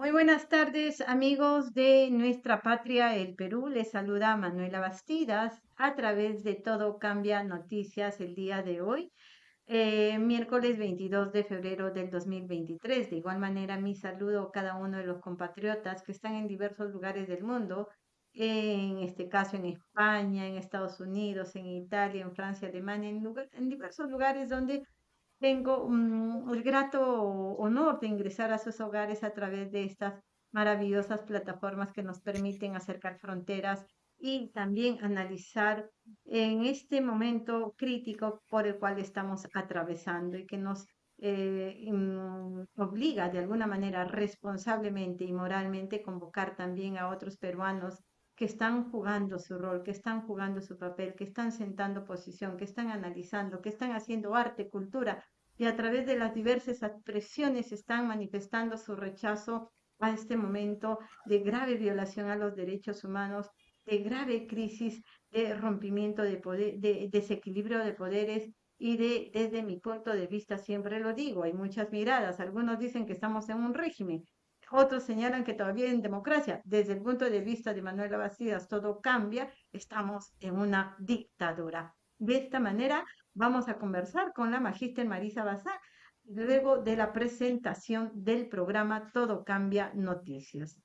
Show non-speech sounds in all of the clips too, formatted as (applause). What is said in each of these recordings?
Muy buenas tardes, amigos de nuestra patria, el Perú. Les saluda Manuela Bastidas a través de Todo Cambia Noticias el día de hoy, eh, miércoles 22 de febrero del 2023. De igual manera, mi saludo a cada uno de los compatriotas que están en diversos lugares del mundo, en este caso en España, en Estados Unidos, en Italia, en Francia, Alemania, en, en diversos lugares donde tengo el grato honor de ingresar a sus hogares a través de estas maravillosas plataformas que nos permiten acercar fronteras y también analizar en este momento crítico por el cual estamos atravesando y que nos eh, obliga de alguna manera responsablemente y moralmente convocar también a otros peruanos que están jugando su rol, que están jugando su papel, que están sentando posición, que están analizando, que están haciendo arte, cultura y a través de las diversas expresiones están manifestando su rechazo a este momento de grave violación a los derechos humanos, de grave crisis, de rompimiento de, poder, de desequilibrio de poderes y de, desde mi punto de vista, siempre lo digo, hay muchas miradas. Algunos dicen que estamos en un régimen, otros señalan que todavía en democracia. Desde el punto de vista de Manuela Bastidas, todo cambia, estamos en una dictadura. De esta manera vamos a conversar con la magíster Marisa Bazán luego de la presentación del programa Todo Cambia Noticias.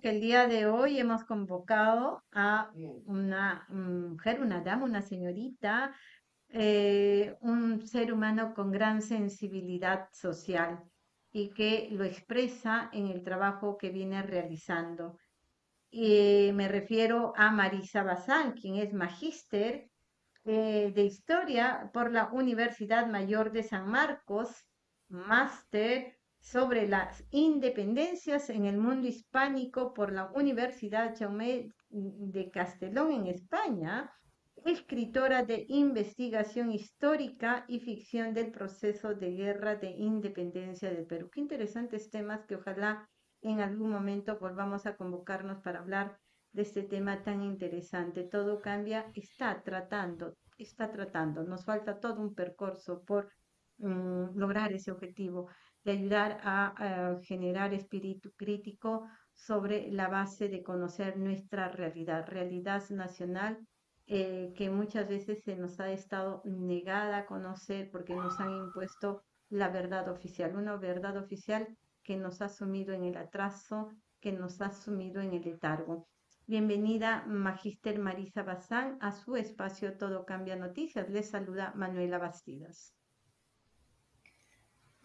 Que el día de hoy hemos convocado a una mujer, una dama, una señorita, eh, un ser humano con gran sensibilidad social y que lo expresa en el trabajo que viene realizando. Y me refiero a Marisa Bazán, quien es magíster eh, de Historia por la Universidad Mayor de San Marcos, máster sobre las independencias en el mundo hispánico por la Universidad Jaume de Castellón en España, escritora de investigación histórica y ficción del proceso de guerra de independencia del Perú. Qué interesantes temas que ojalá en algún momento volvamos a convocarnos para hablar de este tema tan interesante. Todo cambia, está tratando, está tratando. Nos falta todo un percurso por mm, lograr ese objetivo de ayudar a, generar espíritu crítico sobre la base de conocer nuestra realidad, realidad nacional eh, que muchas veces se nos ha estado negada a conocer porque nos han impuesto la verdad oficial, una verdad oficial que nos ha sumido en el atraso, que nos ha sumido en el letargo. Bienvenida, Magíster Marisa Bazán, a su espacio Todo Cambia Noticias. Les saluda Manuela Bastidas.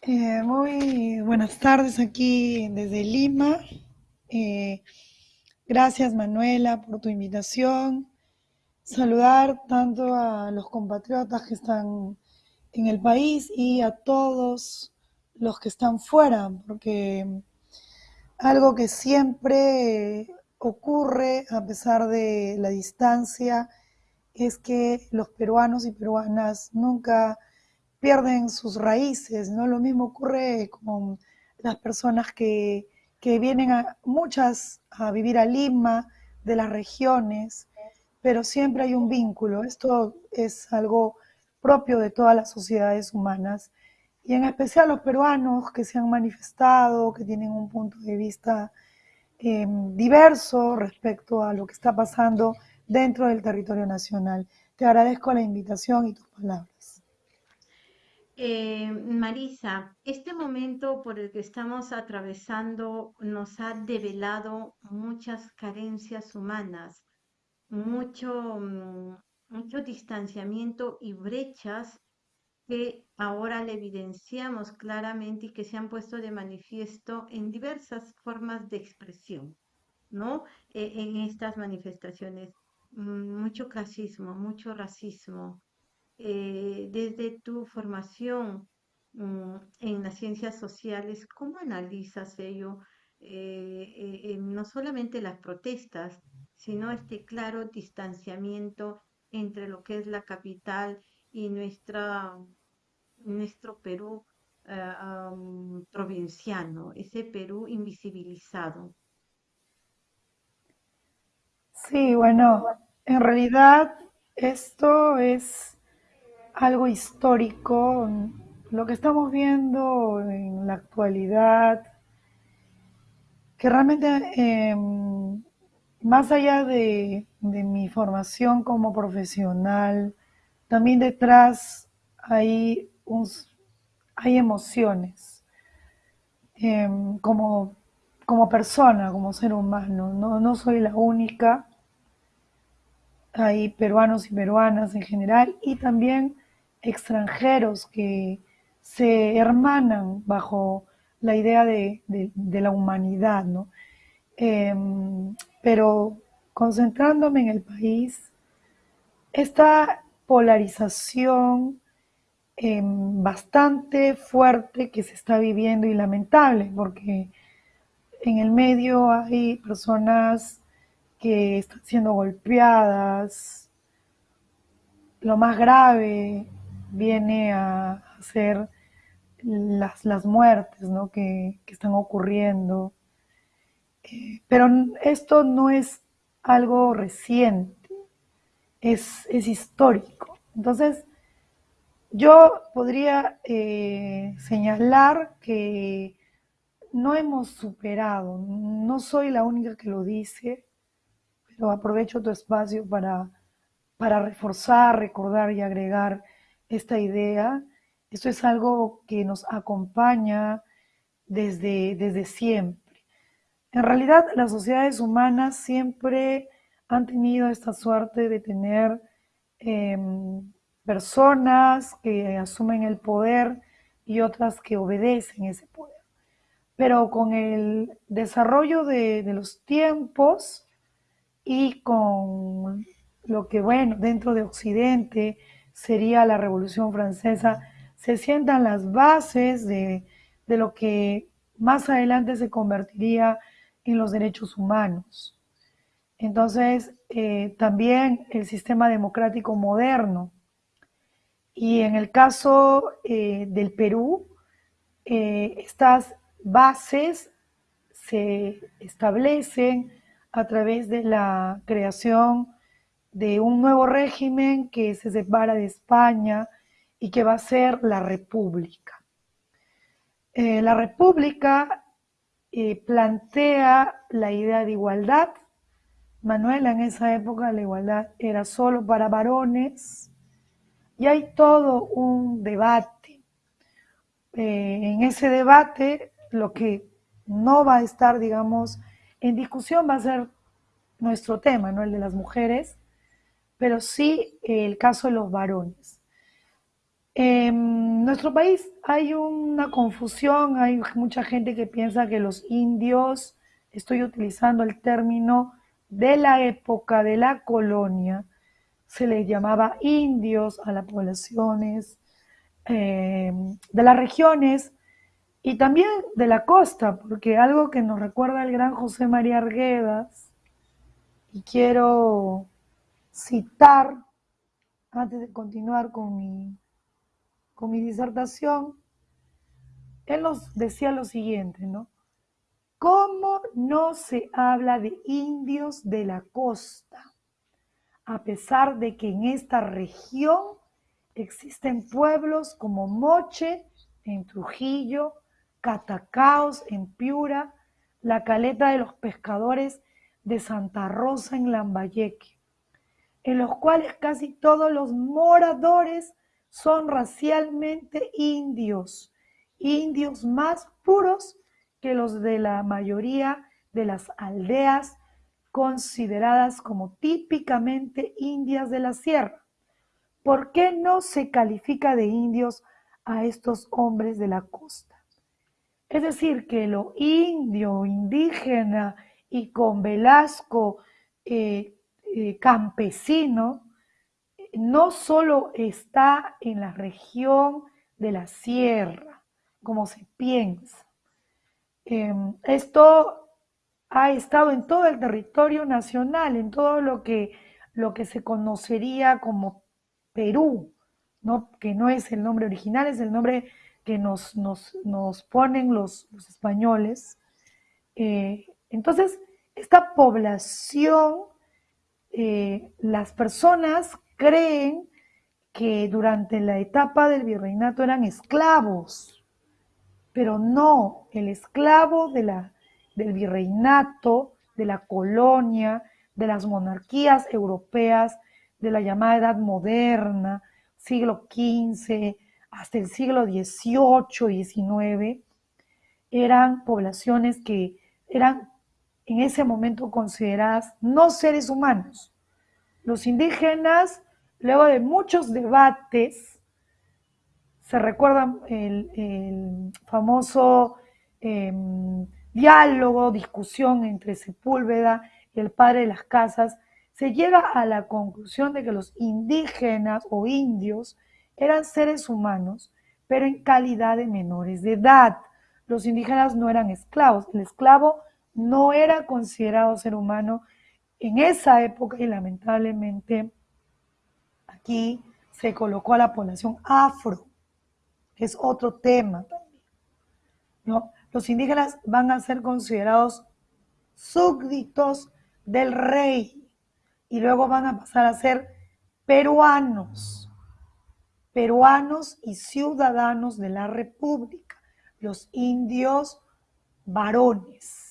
Eh, muy buenas tardes aquí desde Lima. Eh, gracias Manuela por tu invitación. Saludar tanto a los compatriotas que están en el país y a todos los que están fuera, porque algo que siempre ocurre a pesar de la distancia es que los peruanos y peruanas nunca pierden sus raíces, ¿no? Lo mismo ocurre con las personas que, vienen a, muchas a vivir a Lima, de las regiones, pero siempre hay un vínculo. Esto es algo propio de todas las sociedades humanas y en especial los peruanos que se han manifestado, que tienen un punto de vista em, diverso respecto a lo que está pasando dentro del territorio nacional. Te agradezco la invitación y tus palabras. Eh, Marisa, este momento por el que estamos atravesando nos ha develado muchas carencias humanas, mucho, mm, mucho distanciamiento y brechas que ahora le evidenciamos claramente y que se han puesto de manifiesto en diversas formas de expresión, ¿no? E, en estas manifestaciones. Mm, mucho clasismo, mucho racismo. Eh, desde tu formación mm, en las ciencias sociales, ¿cómo analizas ello? Eh, eh, no solamente las protestas, sino este claro distanciamiento entre lo que es la capital y nuestra, nuestro Perú eh, provinciano, ese Perú invisibilizado. Sí, bueno, en realidad esto es algo histórico. Lo que estamos viendo en la actualidad, que realmente em, más allá de, mi formación como profesional, también detrás hay, hay emociones. Em, como, como persona, como ser humano, no, no soy la única. Hay peruanos y peruanas en general y también extranjeros que se hermanan bajo la idea de, la humanidad, ¿no? Em, pero concentrándome en el país, esta polarización em, bastante fuerte que se está viviendo y lamentable, porque en el medio hay personas que están siendo golpeadas, lo más grave viene a ser las, las muertes ¿no? que, que están ocurriendo pero esto no es algo reciente, es, es histórico. Entonces, yo podría eh, señalar que no hemos superado, no soy la única que lo dice, pero aprovecho tu espacio para, para reforzar, recordar y agregar esta idea. Esto es algo que nos acompaña desde, desde siempre. En realidad, las sociedades humanas siempre han tenido esta suerte de tener em, personas que asumen el poder y otras que obedecen ese poder. Pero con el desarrollo de, de los tiempos y con lo que, bueno, dentro de Occidente sería la Revolución Francesa, se sientan las bases de, de lo que más adelante se convertiría en los derechos humanos. Entonces, eh, también el sistema democrático moderno. Y en el caso eh, del Perú, eh, estas bases se establecen a través de la creación de un nuevo régimen que se separa de España y que va a ser la República. la República plantea la idea de igualdad. Manuela, en esa época la igualdad era solo para varones y hay todo un debate. Eh, en ese debate lo que no va a estar, digamos, en discusión va a ser nuestro tema, ¿no? El de las mujeres, pero sí el caso de los varones. En nuestro país hay una confusión, hay mucha gente que piensa que los indios, estoy utilizando el término de la época de la colonia, se les llamaba indios a las poblaciones eh, de las regiones y también de la costa, porque algo que nos recuerda el gran José María Arguedas, y quiero citar antes de continuar con mi con mi disertación, él nos decía lo siguiente, ¿no? ¿Cómo no se habla de indios de la costa? A pesar de que en esta región existen pueblos como Moche en Trujillo, Catacaos en Piura, la caleta de los pescadores de Santa Rosa en Lambayeque, en los cuales casi todos los moradores son racialmente indios, indios más puros que los de la mayoría de las aldeas consideradas como típicamente indias de la sierra. ¿por qué no se califica de indios a estos hombres de la costa? Es decir, que lo indio, indígena y con Velasco eh, eh, campesino, no solo está en la región de la sierra, como se piensa. Em, esto ha estado en todo el territorio nacional, en todo lo que, lo que se conocería como Perú, ¿no? que no es el nombre original, es el nombre que nos, nos, ponen los, españoles. Eh, entonces, esta población, eh, las personas creen que durante la etapa del virreinato eran esclavos, pero no, el esclavo de la, del virreinato, de la colonia, de las monarquías europeas, de la llamada Edad Moderna, siglo XV, hasta el siglo XVIII XIX, eran poblaciones que eran en ese momento consideradas no seres humanos. Los indígenas, luego de muchos debates, se recuerda el, famoso em, diálogo, discusión entre Sepúlveda y el padre de las casas, se llega a la conclusión de que los indígenas o indios eran seres humanos, pero en calidad de menores de edad. Los indígenas no eran esclavos. El esclavo no era considerado ser humano en esa época y lamentablemente aquí se colocó a la población afro, que es otro tema también. Los indígenas van a ser considerados súbditos del rey y luego van a pasar a ser peruanos peruanos y ciudadanos de la República, los indios varones.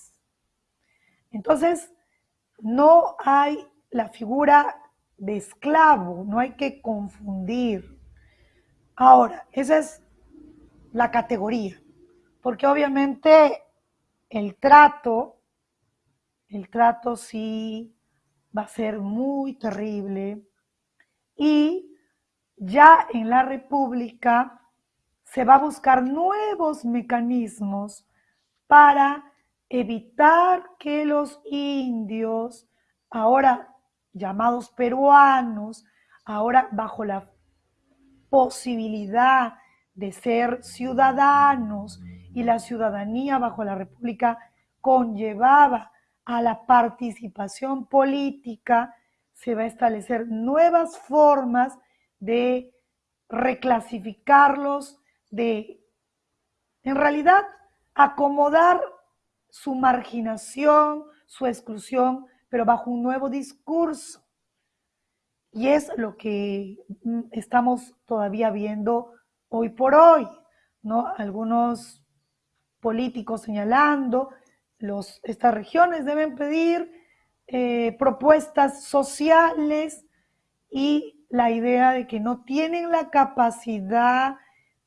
Entonces, no hay la figura de esclavo, no hay que confundir. Ahora, esa es la categoría, porque obviamente el trato, el trato sí va a ser muy terrible y ya en la República se va a buscar nuevos mecanismos para evitar que los indios, ahora llamados peruanos, ahora bajo la posibilidad de ser ciudadanos y la ciudadanía bajo la República conllevaba a la participación política, se va a establecer nuevas formas de reclasificarlos, de en realidad acomodar su marginación, su exclusión, pero bajo un nuevo discurso. Y es lo que mm, estamos todavía viendo hoy por hoy, ¿no? Algunos políticos señalando, los, estas regiones deben pedir eh, propuestas sociales y la idea de que no tienen la capacidad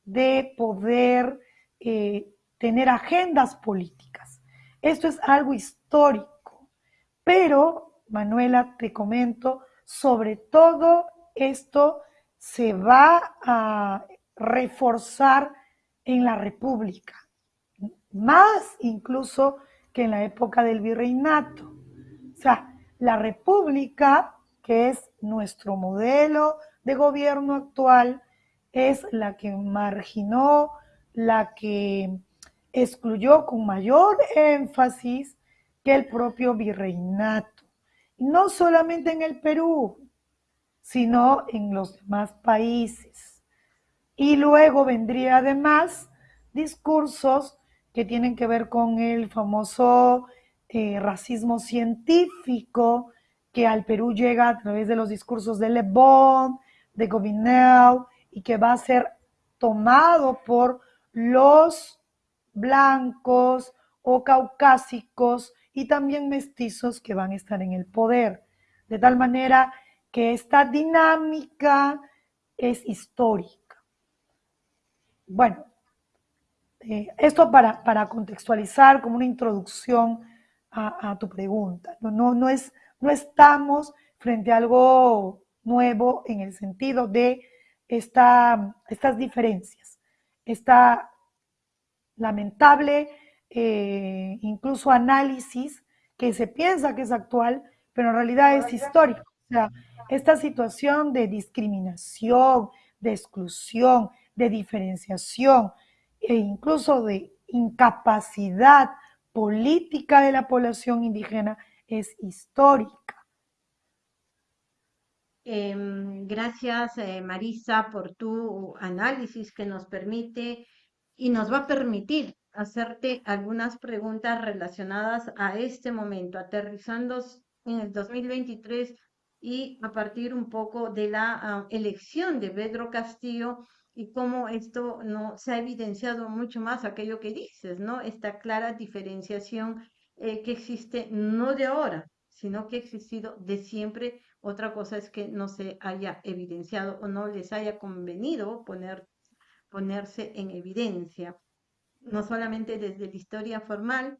de poder eh, tener agendas políticas. Esto es algo histórico, pero, Manuela, te comento, sobre todo esto se va a reforzar en la República, más incluso que en la época del virreinato. O sea, la República que es nuestro modelo de gobierno actual, es la que marginó, la que excluyó con mayor énfasis que el propio virreinato. no solamente en el Perú, sino en los demás países. Y luego vendría además discursos que tienen que ver con el famoso eh, racismo científico, que al Perú llega a través de los discursos de Le Bon, de Gobineau, y que va a ser tomado por los blancos o caucásicos y también mestizos que van a estar en el poder. De tal manera que esta dinámica es histórica. Bueno, eh, esto para, para, contextualizar como una introducción a, tu pregunta. No, no, no es no estamos frente a algo nuevo en el sentido de esta, estas diferencias, esta lamentable eh, incluso análisis que se piensa que es actual, pero en realidad es histórico. O sea, esta situación de discriminación, de exclusión, de diferenciación e incluso de incapacidad política de la población indígena es histórica. Em, gracias, eh, Marisa, por tu análisis que nos permite y nos va a permitir hacerte algunas preguntas relacionadas a este momento, aterrizando en el 2023 y a partir un poco de la ah, elección de Pedro Castillo y cómo esto no se ha evidenciado mucho más aquello que dices, ¿no? Esta clara diferenciación eh, que existe no de ahora, sino que ha existido de siempre. Otra cosa es que no se haya evidenciado o no les haya convenido poner, ponerse en evidencia no solamente desde la historia formal,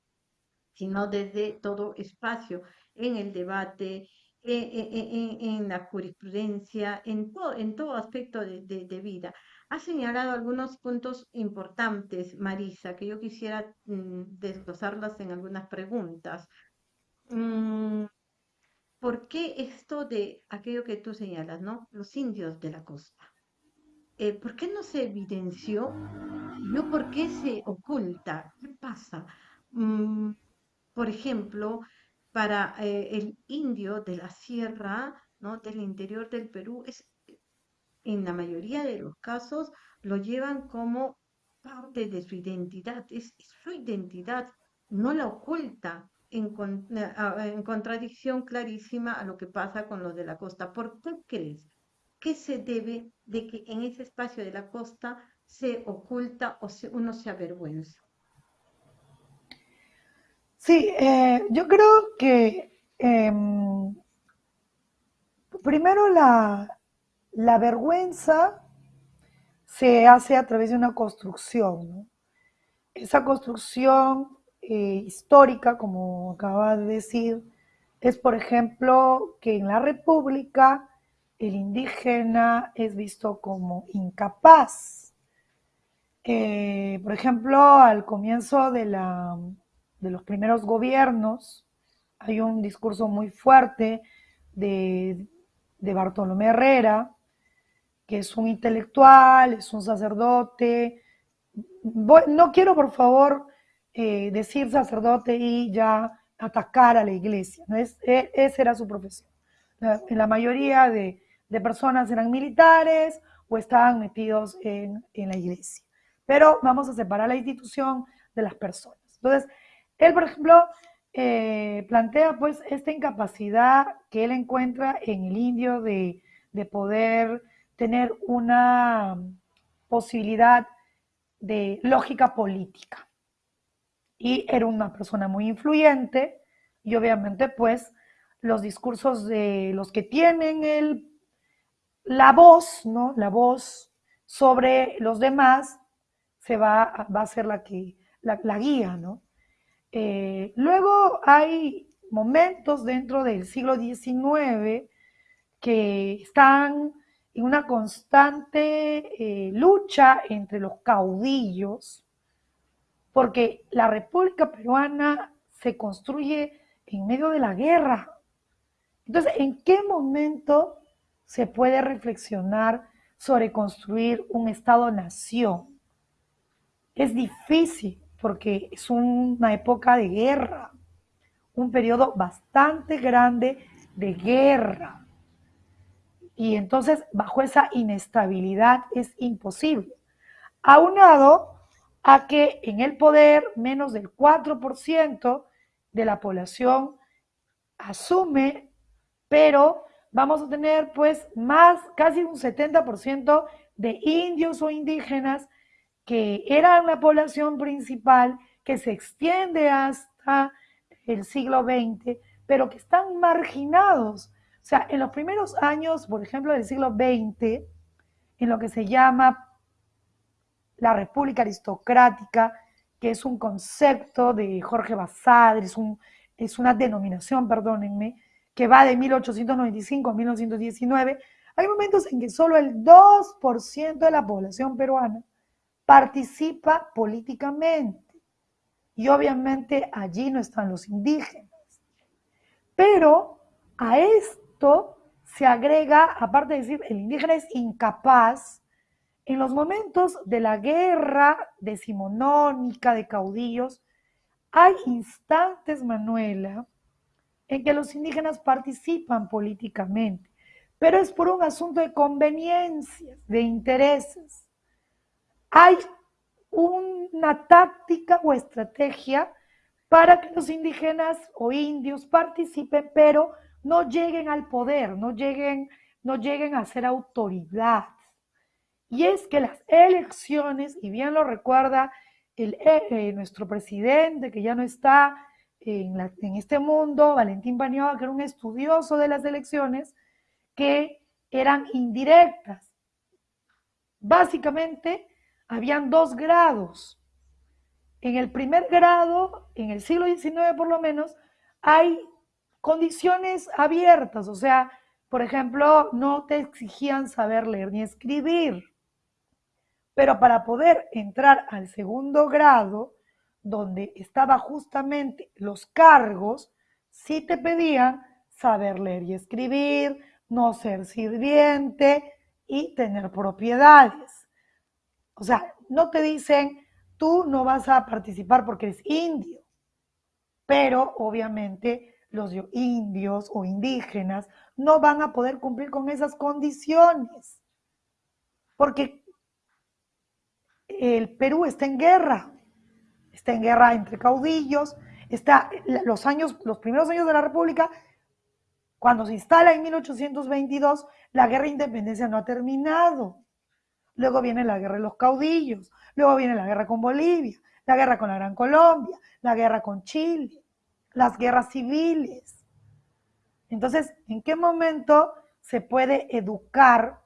sino desde todo espacio, en el debate, e, e, e, en, la jurisprudencia, en, todo, en todo aspecto de, vida. Ha señalado algunos puntos importantes, Marisa, que yo quisiera mm, desglosarlas en algunas preguntas. Mm, ¿Por qué esto de aquello que tú señalas, ¿no? Los indios de la costa. Eh, ¿por qué no se evidenció? ¿No por qué se oculta? ¿Qué pasa? Mm, por ejemplo, para eh, el indio de la sierra, ¿no? del interior del Perú, es, en la mayoría de los casos lo llevan como parte de su identidad, es, su identidad, no la oculta en, en contradicción clarísima a lo que pasa con los de la costa. ¿Por qué crees? ¿Qué se debe de que en ese espacio de la costa se oculta o uno se avergüenza? Sí, eh, yo creo que em, primero la, vergüenza se hace a través de una construcción. Esa construcción eh, histórica, como acaba de decir, es, por ejemplo, que en la República el indígena es visto como incapaz. Por ejemplo, al comienzo de, la, de, los primeros gobiernos hay un discurso muy fuerte de, Bartolomé Herrera, que es un intelectual, es un sacerdote. no quiero, por favor, eh, decir sacerdote y ya atacar a la iglesia. ¿no? Es, e, esa era su profesión. En la mayoría de, de personas eran militares o estaban metidos en, la iglesia. Pero vamos a separar la institución de las personas. Entonces, él, por ejemplo, eh, plantea pues esta incapacidad que él encuentra en el indio de, de poder tener una posibilidad de lógica política. Y era una persona muy influyente y obviamente pues los discursos de los que tienen el la voz, ¿no? La voz sobre los demás se va, va a ser la que, la, guía, ¿no? Eh, luego hay momentos dentro del siglo XIX que están en una constante eh, lucha entre los caudillos, porque la República Peruana se construye en medio de la guerra. Entonces, ¿en qué momento se puede reflexionar sobre construir un Estado-nación. Es difícil porque es una época de guerra, un periodo bastante grande de guerra. Y entonces, bajo esa inestabilidad es imposible. Aunado a que en el poder menos del 4% de la población asume, pero vamos a tener pues más, casi un 70% de indios o indígenas que eran la población principal, que se extiende hasta el siglo XX, pero que están marginados. O sea, en los primeros años, por ejemplo, del siglo XX, en lo que se llama la República Aristocrática, que es un concepto de Jorge Basadre, es, un, es una denominación, perdónenme, que va de 1895 a 1919, hay momentos en que solo el 2% de la población peruana participa políticamente. Y obviamente allí no están los indígenas. Pero a esto se agrega, aparte de decir, el indígena es incapaz, en los momentos de la guerra decimonónica de caudillos, hay instantes, Manuela, en que los indígenas participan políticamente, pero es por un asunto de conveniencias, de intereses. Hay una táctica o estrategia para que los indígenas o indios participen, pero no lleguen al poder, no lleguen, no lleguen a ser autoridad. Y es que las elecciones, y bien lo recuerda el, eh, nuestro presidente, que ya no está en, este mundo, Valentín Paniagua, que era un estudioso de las elecciones, que eran indirectas. Básicamente, habían dos grados. En el primer grado, en el siglo XIX por lo menos, hay condiciones abiertas, o sea, por ejemplo, no te exigían saber leer ni escribir. Pero para poder entrar al segundo grado, donde estaba justamente los cargos, sí te pedían saber leer y escribir, no ser sirviente y tener propiedades. O sea, no te dicen, tú no vas a participar porque eres indio, pero obviamente los indios o indígenas no van a poder cumplir con esas condiciones, porque el Perú está en guerra, está en guerra entre caudillos, está los años, los primeros años de la República, cuando se instala en 1822, la guerra de independencia no ha terminado. Luego viene la guerra de los caudillos, luego viene la guerra con Bolivia, la guerra con la Gran Colombia, la guerra con Chile, las guerras civiles. Entonces, ¿en qué momento se puede educar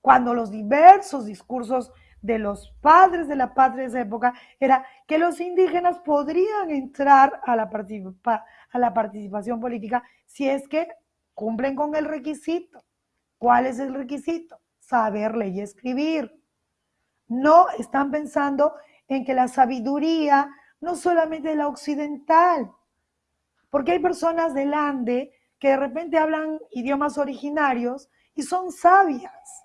cuando los diversos discursos de los padres de la patria de esa época era que los indígenas podrían entrar a la, a la participación política si es que cumplen con el requisito. ¿Cuál es el requisito? Saber leer y escribir. No están pensando en que la sabiduría no solamente es la occidental, porque hay personas del Ande que de repente hablan idiomas originarios y son sabias,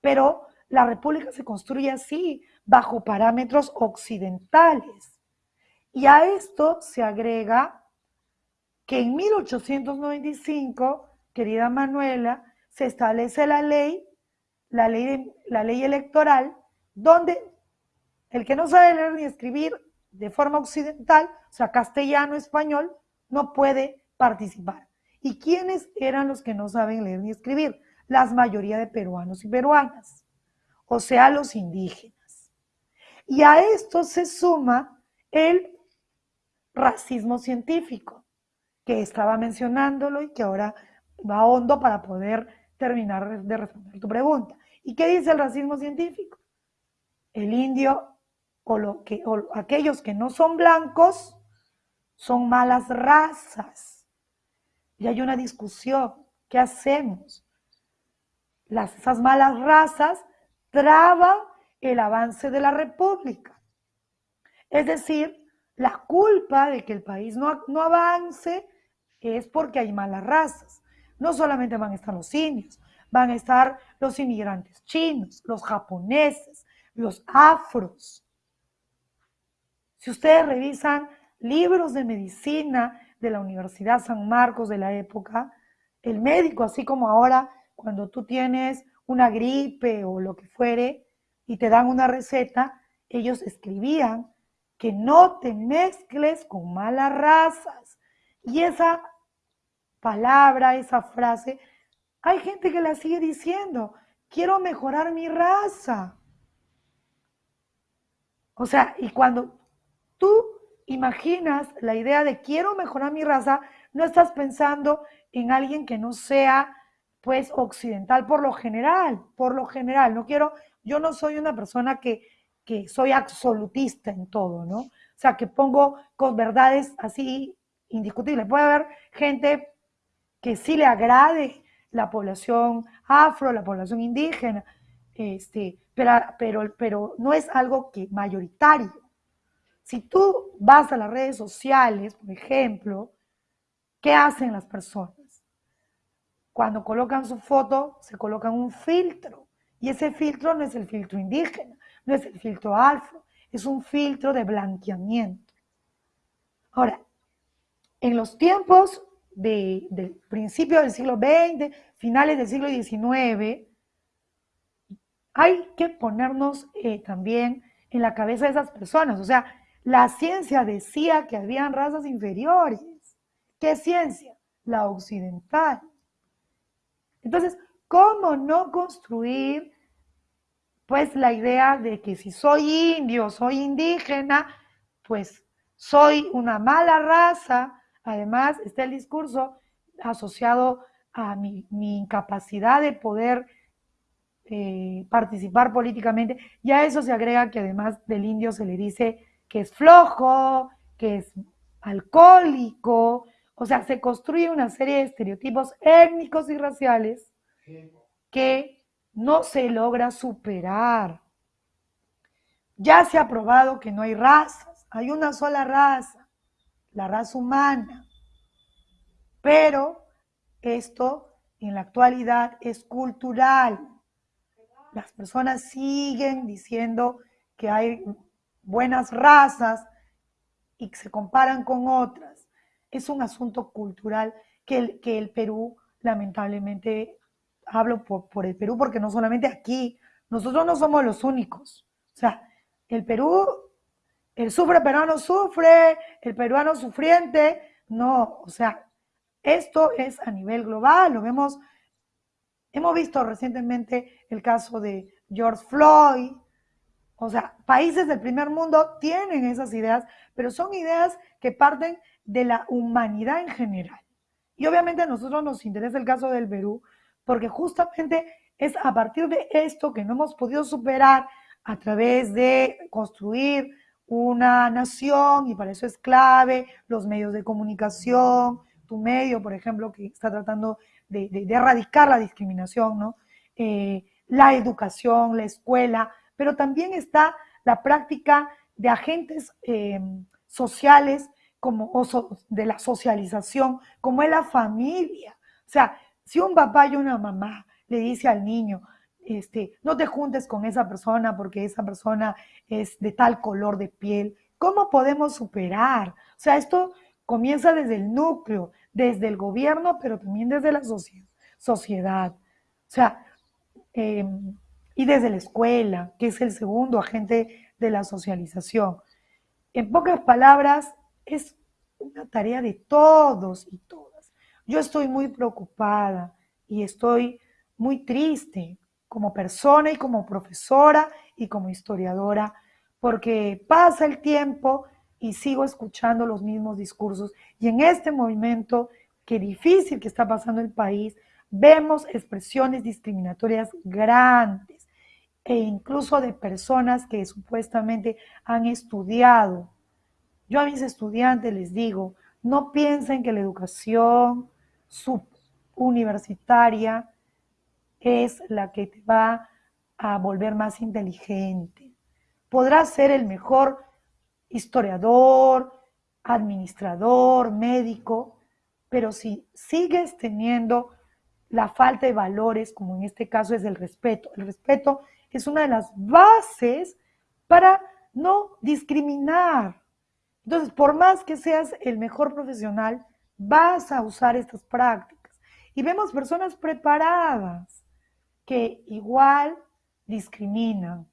pero la república se construye así, bajo parámetros occidentales. Y a esto se agrega que en 1895, querida Manuela, se establece la ley, la ley, electoral, donde el que no sabe leer ni escribir de forma occidental, o sea, castellano, español, no puede participar. ¿Y quiénes eran los que no saben leer ni escribir? Las mayoría de peruanos y peruanas, o sea, los indígenas. Y a esto se suma el racismo científico, que estaba mencionándolo y que ahora va hondo para poder terminar de responder tu pregunta. ¿Y qué dice el racismo científico? El indio o, lo que, o aquellos que no son blancos son malas razas. Y hay una discusión. ¿Qué hacemos? Las, esas malas razas traban el avance de la república. Es decir, la culpa de que el país no, no avance es porque hay malas razas. No solamente van a estar los indios, van a estar los inmigrantes chinos, los japoneses, los afros. Si ustedes revisan libros de medicina de la Universidad San Marcos de la época, el médico, así como ahora, cuando tú tienes una gripe o lo que fuere y te dan una receta, ellos escribían que no te mezcles con malas razas. Y esa palabra, esa frase, hay gente que la sigue diciendo, quiero mejorar mi raza. O sea, y cuando tú imaginas la idea de quiero mejorar mi raza, no estás pensando en alguien que no sea pues occidental por lo general, por lo general, no quiero, yo no soy una persona que, que soy absolutista en todo, ¿no? O sea, que pongo verdades así indiscutibles. Puede haber gente que sí le agrade la población afro, la población indígena, este, pero, pero, pero no es algo que mayoritario. Si tú vas a las redes sociales, por ejemplo, ¿qué hacen las personas? Cuando colocan su foto, se colocan un filtro. Y ese filtro no es el filtro indígena, no es el filtro afro, es un filtro de blanqueamiento. Ahora, en los tiempos del principio del siglo XX, finales del siglo XIX, hay que ponernos eh, también en la cabeza de esas personas. O sea, la ciencia decía que habían razas inferiores. ¿Qué ciencia? La occidental. Entonces, ¿cómo no construir pues la idea de que si soy indio, soy indígena, pues soy una mala raza? Además, está el discurso asociado a mi, incapacidad de poder eh, participar políticamente. Y a eso se agrega que además del indio se le dice que es flojo, que es alcohólico, o sea, se construye una serie de estereotipos étnicos y raciales que no se logra superar. Ya se ha probado que no hay razas, hay una sola raza, la raza humana. Pero esto en la actualidad es cultural. Las personas siguen diciendo que hay buenas razas y se comparan con otras es un asunto cultural que el, que el Perú, lamentablemente, hablo por, el Perú porque no solamente aquí, nosotros no somos los únicos. O sea, el Perú, el sufre peruano sufre, el peruano sufriente, no, o sea, esto es a nivel global, lo vemos, hemos visto recientemente el caso de George Floyd, o sea, países del primer mundo tienen esas ideas, pero son ideas que parten de la humanidad en general. Y obviamente a nosotros nos interesa el caso del Perú, porque justamente es a partir de esto que no hemos podido superar a través de construir una nación, y para eso es clave los medios de comunicación, tu medio, por ejemplo, que está tratando de, erradicar la discriminación, ¿no? Eh, la educación, la escuela, pero también está la práctica de agentes eh, sociales como de la socialización, como es la familia. O sea, si un papá y una mamá le dice al niño, este, no te juntes con esa persona porque esa persona es de tal color de piel, ¿cómo podemos superar? O sea, esto comienza desde el núcleo, desde el gobierno, pero también desde la sociedad. O sea, em, y desde la escuela, que es el segundo agente de la socialización. En pocas palabras, es una tarea de todos y todas. Yo estoy muy preocupada y estoy muy triste como persona y como profesora y como historiadora, porque pasa el tiempo y sigo escuchando los mismos discursos. Y en este movimiento, que difícil que está pasando el país, vemos expresiones discriminatorias grandes e incluso de personas que supuestamente han estudiado yo a mis estudiantes les digo, no piensen que la educación subuniversitaria es la que te va a volver más inteligente. Podrás ser el mejor historiador, administrador, médico, pero si sigues teniendo la falta de valores, como en este caso es el respeto, el respeto es una de las bases para no discriminar. Entonces, por más que seas el mejor profesional, vas a usar estas prácticas. Y vemos personas preparadas que igual discriminan.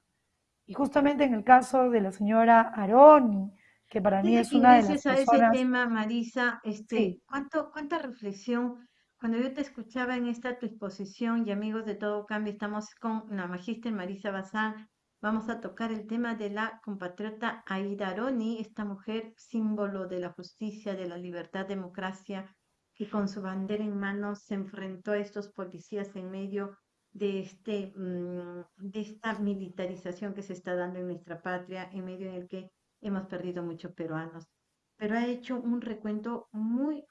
Y justamente en el caso de la señora Aroni, que para mí es una de las a ese tema, Marisa, este, ¿cuánto, ¿cuánta reflexión? Cuando yo te escuchaba en esta tu exposición y amigos de Todo Cambio, estamos con la magíster Marisa Bazán, Vamos a tocar el tema de la compatriota Aida Aroni, esta mujer símbolo de la justicia, de la libertad, democracia, que con su bandera en mano se enfrentó a estos policías en medio de, este, mm, de esta militarización que se está dando en nuestra patria, en medio en el que hemos perdido muchos peruanos. Pero ha hecho un recuento muy,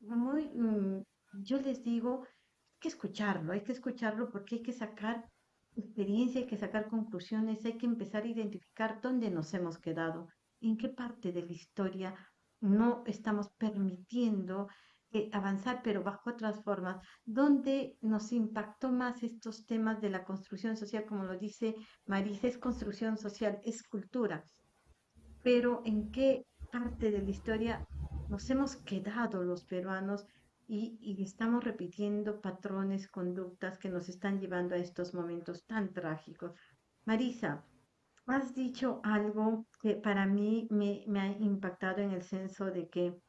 muy mm, yo les digo, hay que escucharlo, hay que escucharlo porque hay que sacar experiencia, hay que sacar conclusiones, hay que empezar a identificar dónde nos hemos quedado, en qué parte de la historia no estamos permitiendo eh, avanzar, pero bajo otras formas, dónde nos impactó más estos temas de la construcción social, como lo dice Marisa, es construcción social, es cultura, pero en qué parte de la historia nos hemos quedado los peruanos y, estamos repitiendo patrones, conductas que nos están llevando a estos momentos tan trágicos. Marisa, has dicho algo que para mí me, ha impactado en el senso de que,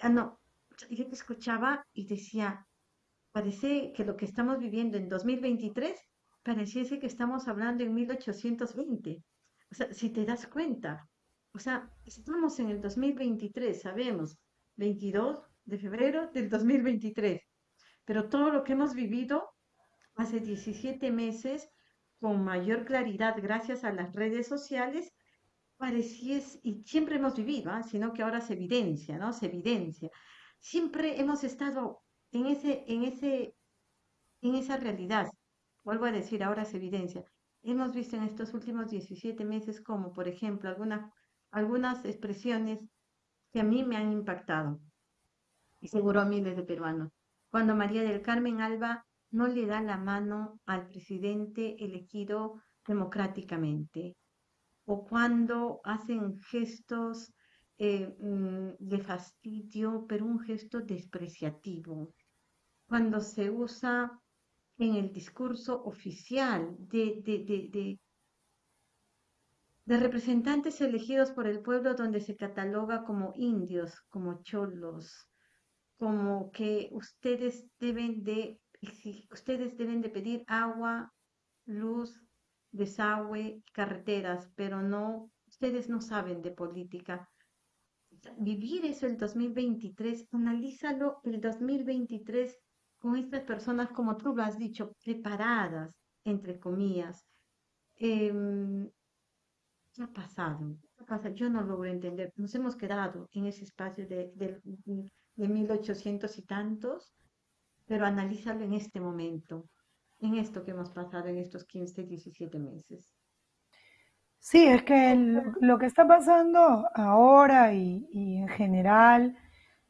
ah, no, yo te escuchaba y decía, parece que lo que estamos viviendo en 2023 pareciese que estamos hablando en 1820. O sea, si te das cuenta, o sea, estamos en el 2023, sabemos, 22 de febrero del 2023, pero todo lo que hemos vivido hace 17 meses con mayor claridad gracias a las redes sociales, pareciese, y siempre hemos vivido, ¿ah? sino que ahora se evidencia, ¿no? Se evidencia. Siempre hemos estado en, ese, en, ese, en esa realidad. Vuelvo a decir, ahora se evidencia. Hemos visto en estos últimos 17 meses como, por ejemplo, algunas algunas expresiones que a mí me han impactado y seguro a miles de peruanos. Cuando María del Carmen Alba no le da la mano al presidente elegido democráticamente o cuando hacen gestos eh, mm, de fastidio, pero un gesto despreciativo. Cuando se usa en el discurso oficial de, de, de representantes elegidos por el pueblo donde se cataloga como indios, como cholos, como que ustedes deben de, ustedes deben de pedir agua, luz, desagüe, carreteras, pero no, ustedes no saben de política. Vivir eso el 2023, analízalo el 2023 con estas personas, como tú lo has dicho, preparadas, entre comillas, em, ¿Qué ha pasado? Yo no logro entender. Nos hemos quedado en ese espacio de, de, de 1800 y tantos, pero analízalo en este momento, en esto que hemos pasado en estos 15, 17 meses. Sí, es que lo que está pasando ahora y, y, en general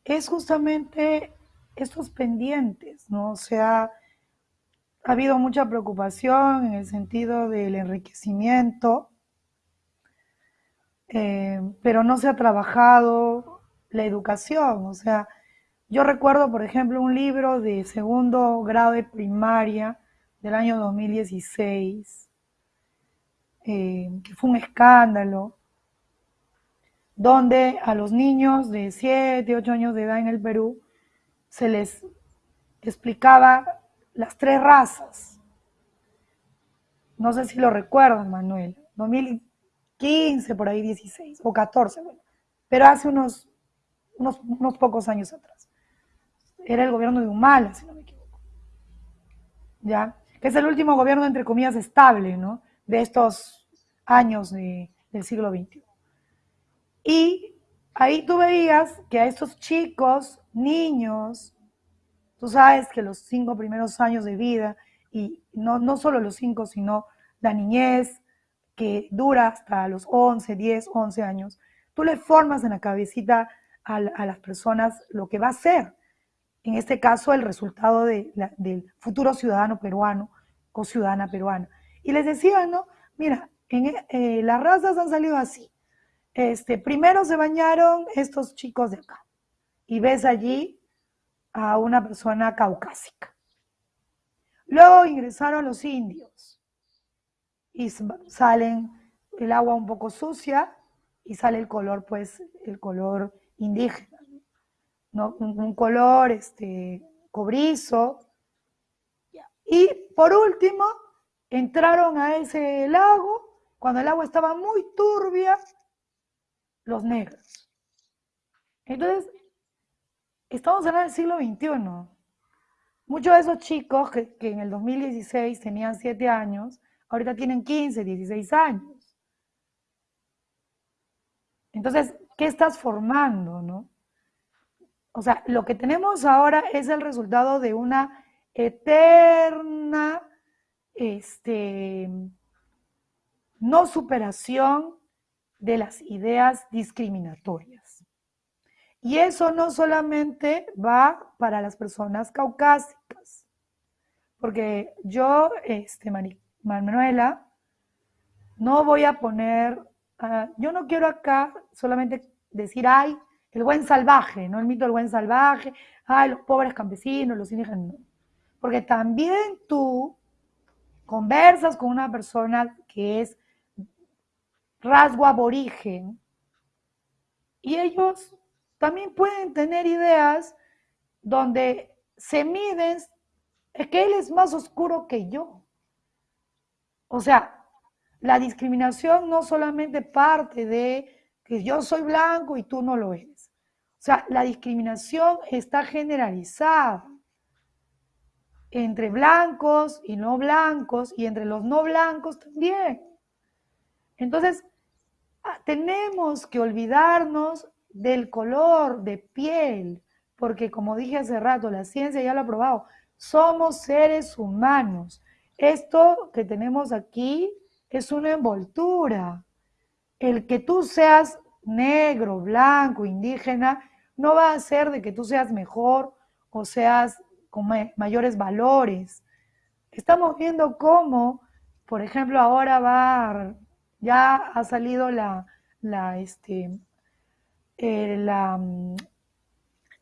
es justamente estos pendientes, ¿no? O sea, ha habido mucha preocupación en el sentido del enriquecimiento eh, pero no se ha trabajado la educación. O sea, yo recuerdo, por ejemplo, un libro de segundo grado de primaria del año 2016, eh, que fue un escándalo, donde a los niños de 7, 8 años de edad en el Perú se les explicaba las tres razas. No sé si lo recuerdan, Manuel. 15, por ahí 16 o 14, bueno, pero hace unos, unos, pocos años atrás. Era el gobierno de Humala, si no me equivoco. ¿Ya? Que es el último gobierno, entre comillas, estable, ¿no? De estos años del siglo XXI. Y ahí tú veías que a estos chicos, niños, tú sabes que los cinco primeros años de vida, y no, no solo los cinco, sino la niñez, que dura hasta los 11, 10, 11 años, tú le formas en la cabecita a, las personas lo que va a ser, en este caso, el resultado del futuro ciudadano peruano o ciudadana peruana. Y les decía, ¿no? Mira, en, eh, las razas han salido así. Este, primero se bañaron estos chicos de acá y ves allí a una persona caucásica. Luego ingresaron los indios y salen el agua un poco sucia y sale el color, pues, el color indígena, ¿no? Un, color este, cobrizo. Y por último, entraron a ese lago, cuando el agua estaba muy turbia, los negros. Entonces, estamos en el siglo XXI. Muchos de esos chicos que, que en el 2016 tenían siete años, ahorita tienen 15, 16 años. Entonces, ¿qué estás formando, no? o sea, lo que tenemos ahora es el resultado de una eterna este, no superación de las ideas discriminatorias. Y eso no solamente va para las personas caucásicas, porque yo, este, Manuela, no voy a poner, ah, yo no quiero acá solamente decir, ay, el buen salvaje, ¿no? El mito del buen salvaje, ay, los pobres campesinos, los indígenas, Porque también tú conversas con una persona que es rasgo aborigen y ellos también pueden tener ideas donde se miden, es que él es más oscuro que yo. O sea, la discriminación no solamente parte de que yo soy blanco y tú no lo eres. O sea, la discriminación está generalizada entre blancos y no blancos y entre los no blancos también. Entonces, ah, tenemos que olvidarnos del color de piel, porque como dije hace rato, la ciencia ya lo ha probado, somos seres humanos. Esto que tenemos aquí es una envoltura. El que tú seas negro, blanco, indígena, no va a hacer de que tú seas mejor o seas con mayores valores. Estamos viendo cómo, por ejemplo, ahora va, ya ha salido la, la, este, eh, la,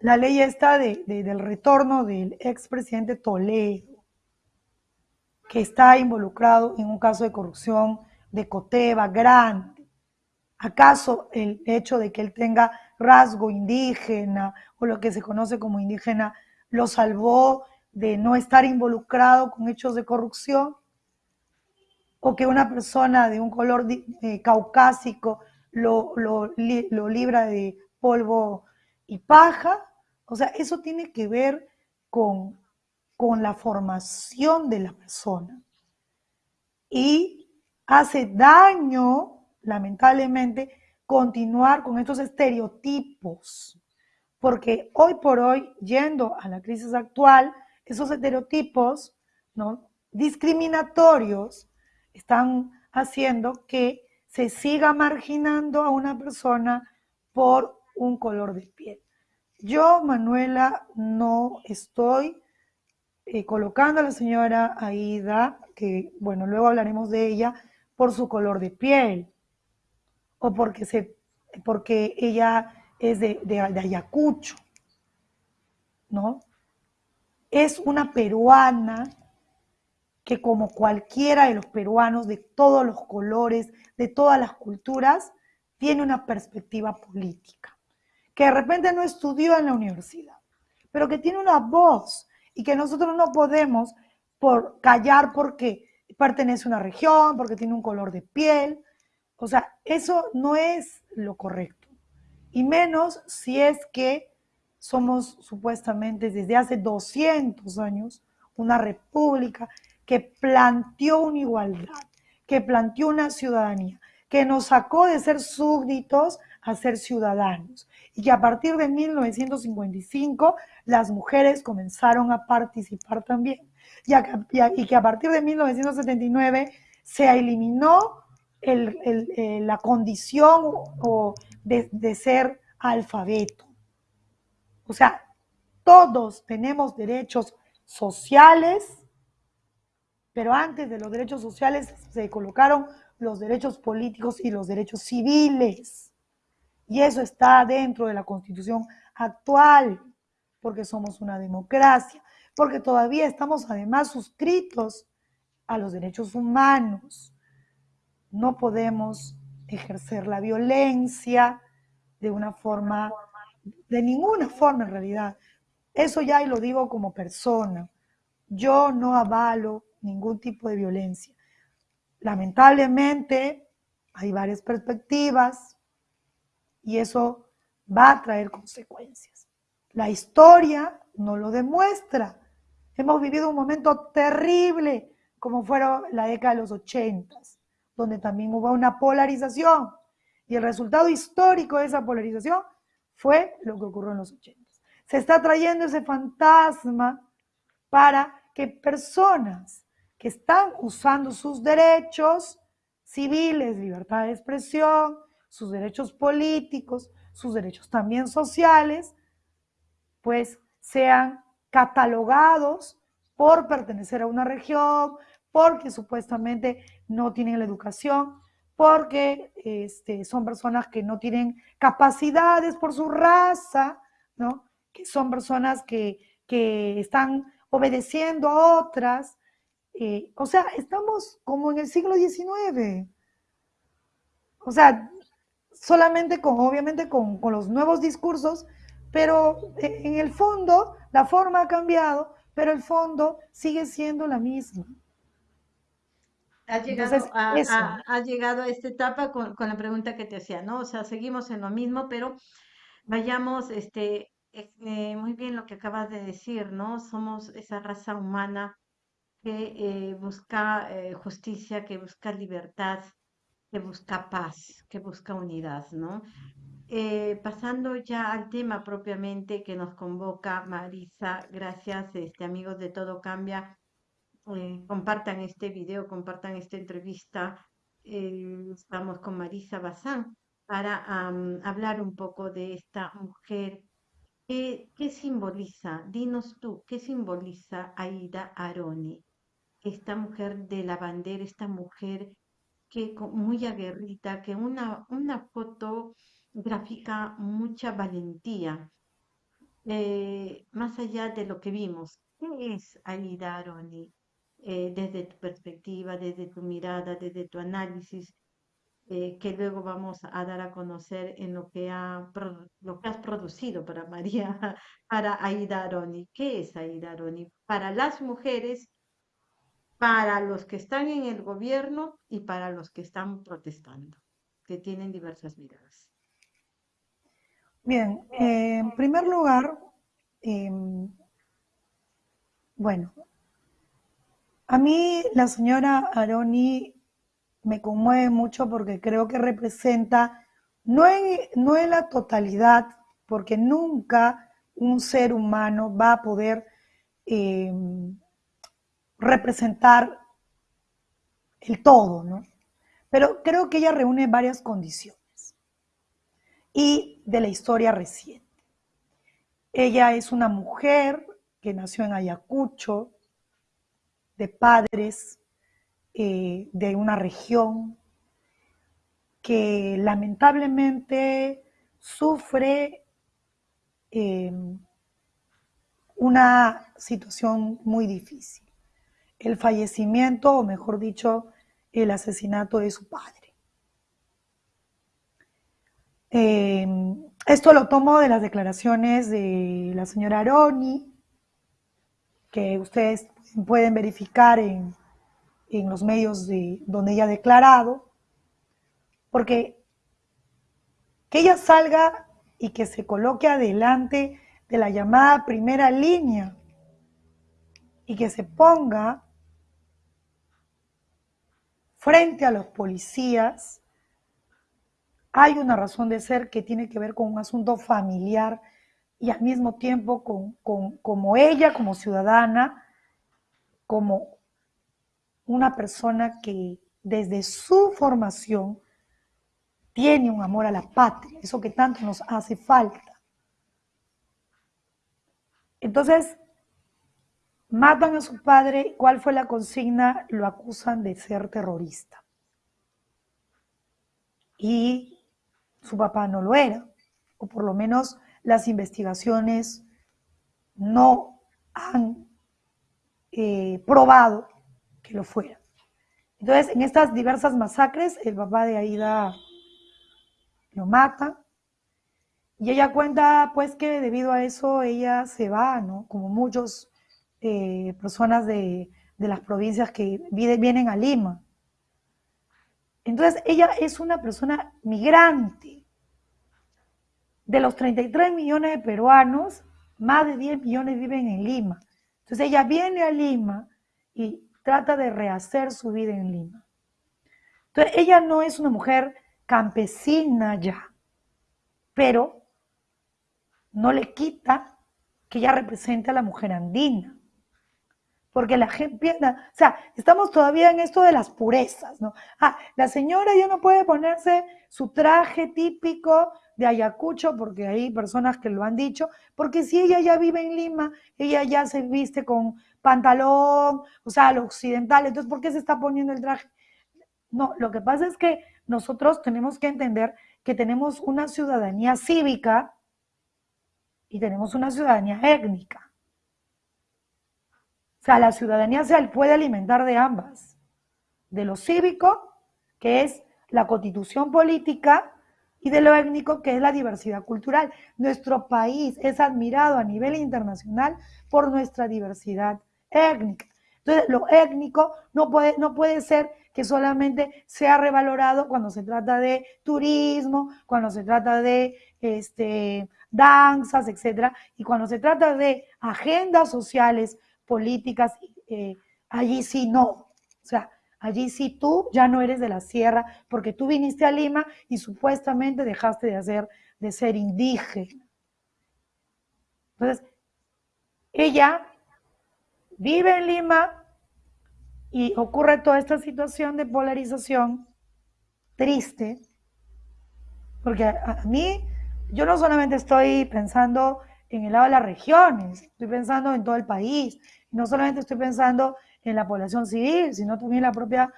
la, ley esta de, del retorno del expresidente Toledo, que está involucrado en un caso de corrupción de Coteva grande. ¿Acaso el hecho de que él tenga rasgo indígena o lo que se conoce como indígena lo salvó de no estar involucrado con hechos de corrupción, o que una persona de un color eh, caucásico lo, lo, lo libra de polvo y paja. O sea, eso tiene que ver con, con la formación de la persona. Y hace daño, lamentablemente, continuar con estos estereotipos porque hoy por hoy, yendo a la crisis actual, esos estereotipos ¿no? discriminatorios están haciendo que se siga marginando a una persona por un color de piel. Yo, Manuela, no estoy eh, colocando a la señora Aida, que bueno, luego hablaremos de ella, por su color de piel o porque, se, porque ella es de, de, Ayacucho, ¿no? Es una peruana que como cualquiera de los peruanos de todos los colores, de todas las culturas, tiene una perspectiva política, que de repente no estudió en la universidad, pero que tiene una voz y que nosotros no podemos por callar porque pertenece a una región, porque tiene un color de piel. O sea, eso no es lo correcto y menos si es que somos supuestamente desde hace 200 años una república que planteó una igualdad, que planteó una ciudadanía, que nos sacó de ser súbditos a ser ciudadanos y que a partir de 1955 las mujeres comenzaron a participar también y, que a partir de 1979 se eliminó la condición de, ser alfabeto. O sea, todos tenemos derechos sociales, pero antes de los derechos sociales se colocaron los derechos políticos y los derechos civiles. Y eso está dentro de la constitución actual, porque somos una democracia, porque todavía estamos además suscritos a los derechos humanos. No podemos ejercer la violencia de una forma, de ninguna forma en realidad. Eso ya y lo digo como persona. Yo no avalo ningún tipo de violencia. Lamentablemente hay varias perspectivas y eso va a traer consecuencias. La historia no lo demuestra. Hemos vivido un momento terrible como fueron la década de los ochentas donde también hubo una polarización. Y el resultado histórico de esa polarización fue lo que ocurrió en los 80. se está trayendo ese fantasma para que personas que están usando sus derechos civiles, libertad de expresión, sus derechos políticos, sus derechos también sociales, pues sean catalogados por pertenecer a una región, porque supuestamente no tienen la educación, porque este, son personas que no tienen capacidades por su raza, ¿no? que son personas que, que están obedeciendo a otras. Eh, o sea, estamos como en el siglo XIX. O sea, solamente con, obviamente, con, con los nuevos discursos, pero en el fondo la forma ha cambiado, pero el fondo sigue siendo la misma. Ha llegado, Entonces, a, eso. a- ha llegado a esta etapa con, con la pregunta que te hacía, ¿no? O sea, seguimos en lo mismo, pero vayamos, este, eh, muy bien lo que acabas de decir, ¿no? Somos esa raza humana que eh, busca eh, justicia, que busca libertad, que busca paz, que busca unidad, ¿no? Eh, pasando ya al tema propiamente que nos convoca Marisa, gracias, este, amigos de Todo Cambia, eh, compartan este video, compartan esta entrevista. Eh, estamos con Marisa Bazán para hablar un poco de esta mujer. ¿Qué, qué simboliza? Dinos tú, ¿qué simboliza Aida Aroni? Esta mujer de la bandera, esta mujer que muy aguerrida, que una, una foto grafica mucha valentía, eh, más allá de lo que vimos. ¿Qué es Aida Aroni? Eh, desde tu perspectiva, desde tu mirada, desde tu análisis, eh, que luego vamos a dar a conocer en lo que, ha, lo que has producido para María, (laughs) para Aida Aroni. ¿Qué es Aida Aroni? Para las mujeres, para los que están en el gobierno y para los que están protestando, que tienen diversas miradas. Bien, eh, en primer lugar, em, bueno, a mí la señora Aroni me conmueve mucho porque creo que representa, no en, no la totalidad, porque nunca un ser humano va a poder em, representar el todo, ¿no? Pero creo que ella reúne varias condiciones y de la historia reciente. Ella es una mujer que nació en Ayacucho, de padres eh, de una región que lamentablemente sufre eh, una situación muy difícil. El fallecimiento, o mejor dicho, el asesinato de su padre. Eh, esto lo tomo de las declaraciones de la señora Aroni, que ustedes pueden verificar en, en los medios de, donde ella ha declarado, porque que ella salga y que se coloque adelante de la llamada primera línea y que se ponga frente a los policías, hay una razón de ser que tiene que ver con un asunto familiar y al mismo tiempo con, como ella, como ciudadana, como una persona que desde su formación tiene un amor a la patria, eso que tanto nos hace falta. Entonces, matan a su padre, ¿cuál fue la consigna? Lo acusan de ser terrorista. Y su papá no lo era, o por lo menos las investigaciones no han eh, probado que lo fuera. Entonces, en estas diversas masacres, el papá de Aida lo mata. Y ella cuenta, pues, que debido a eso ella se va, ¿no? Como muchas eh, personas de, de, las provincias que vienen a Lima. Entonces, ella es una persona migrante. De los 33 millones de peruanos, más de 10 millones viven en Lima. Entonces, ella viene a Lima y trata de rehacer su vida en Lima. Entonces, ella no es una mujer campesina ya, pero no le quita que ella represente a la mujer andina. Porque la gente, o sea, estamos todavía en esto de las purezas, ¿no? Ah, la señora ya no puede ponerse su traje típico de Ayacucho, porque hay personas que lo han dicho, porque si ella ya vive en Lima, ella ya se viste con pantalón, o sea, lo occidental, entonces, ¿por qué se está poniendo el traje? No, lo que pasa es que nosotros tenemos que entender que tenemos una ciudadanía cívica y tenemos una ciudadanía étnica. O sea, la ciudadanía se puede alimentar de ambas, de lo cívico, que es la constitución política, y de lo étnico, que es la diversidad cultural. Nuestro país es admirado a nivel internacional por nuestra diversidad étnica. Entonces, lo étnico no puede, no puede ser que solamente sea revalorado cuando se trata de turismo, cuando se trata de este, danzas, etcétera, y cuando se trata de agendas sociales políticas, eh, allí sí no. O sea, allí sí tú ya no eres de la sierra porque tú viniste a Lima y supuestamente dejaste de, hacer, de ser indígena. Entonces, ella vive en Lima y ocurre toda esta situación de polarización triste, porque a, a mí, yo no solamente estoy pensando en el lado de las regiones, estoy pensando en todo el país, no solamente estoy pensando en la población civil, sino también la propia,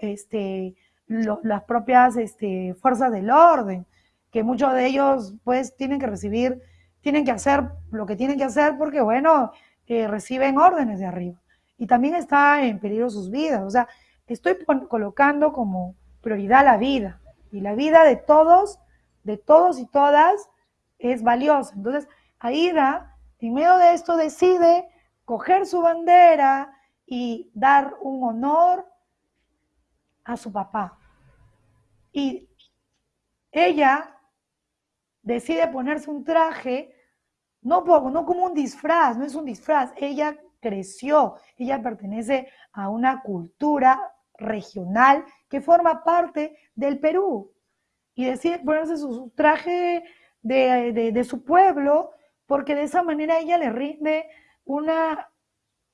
este, las propias este, fuerzas del orden, que muchos de ellos pues tienen que recibir, tienen que hacer lo que tienen que hacer porque, bueno, eh, reciben órdenes de arriba. Y también está en peligro sus vidas. O sea, estoy colocando como prioridad la vida. Y la vida de todos, de todos y todas, es valiosa. Entonces, Aida, en medio de esto, decide coger su bandera y dar un honor a su papá. Y ella decide ponerse un traje, no, no como un disfraz, no es un disfraz, ella creció, ella pertenece a una cultura regional que forma parte del Perú y decide ponerse su, traje de, de, su pueblo porque de esa manera ella le rinde una,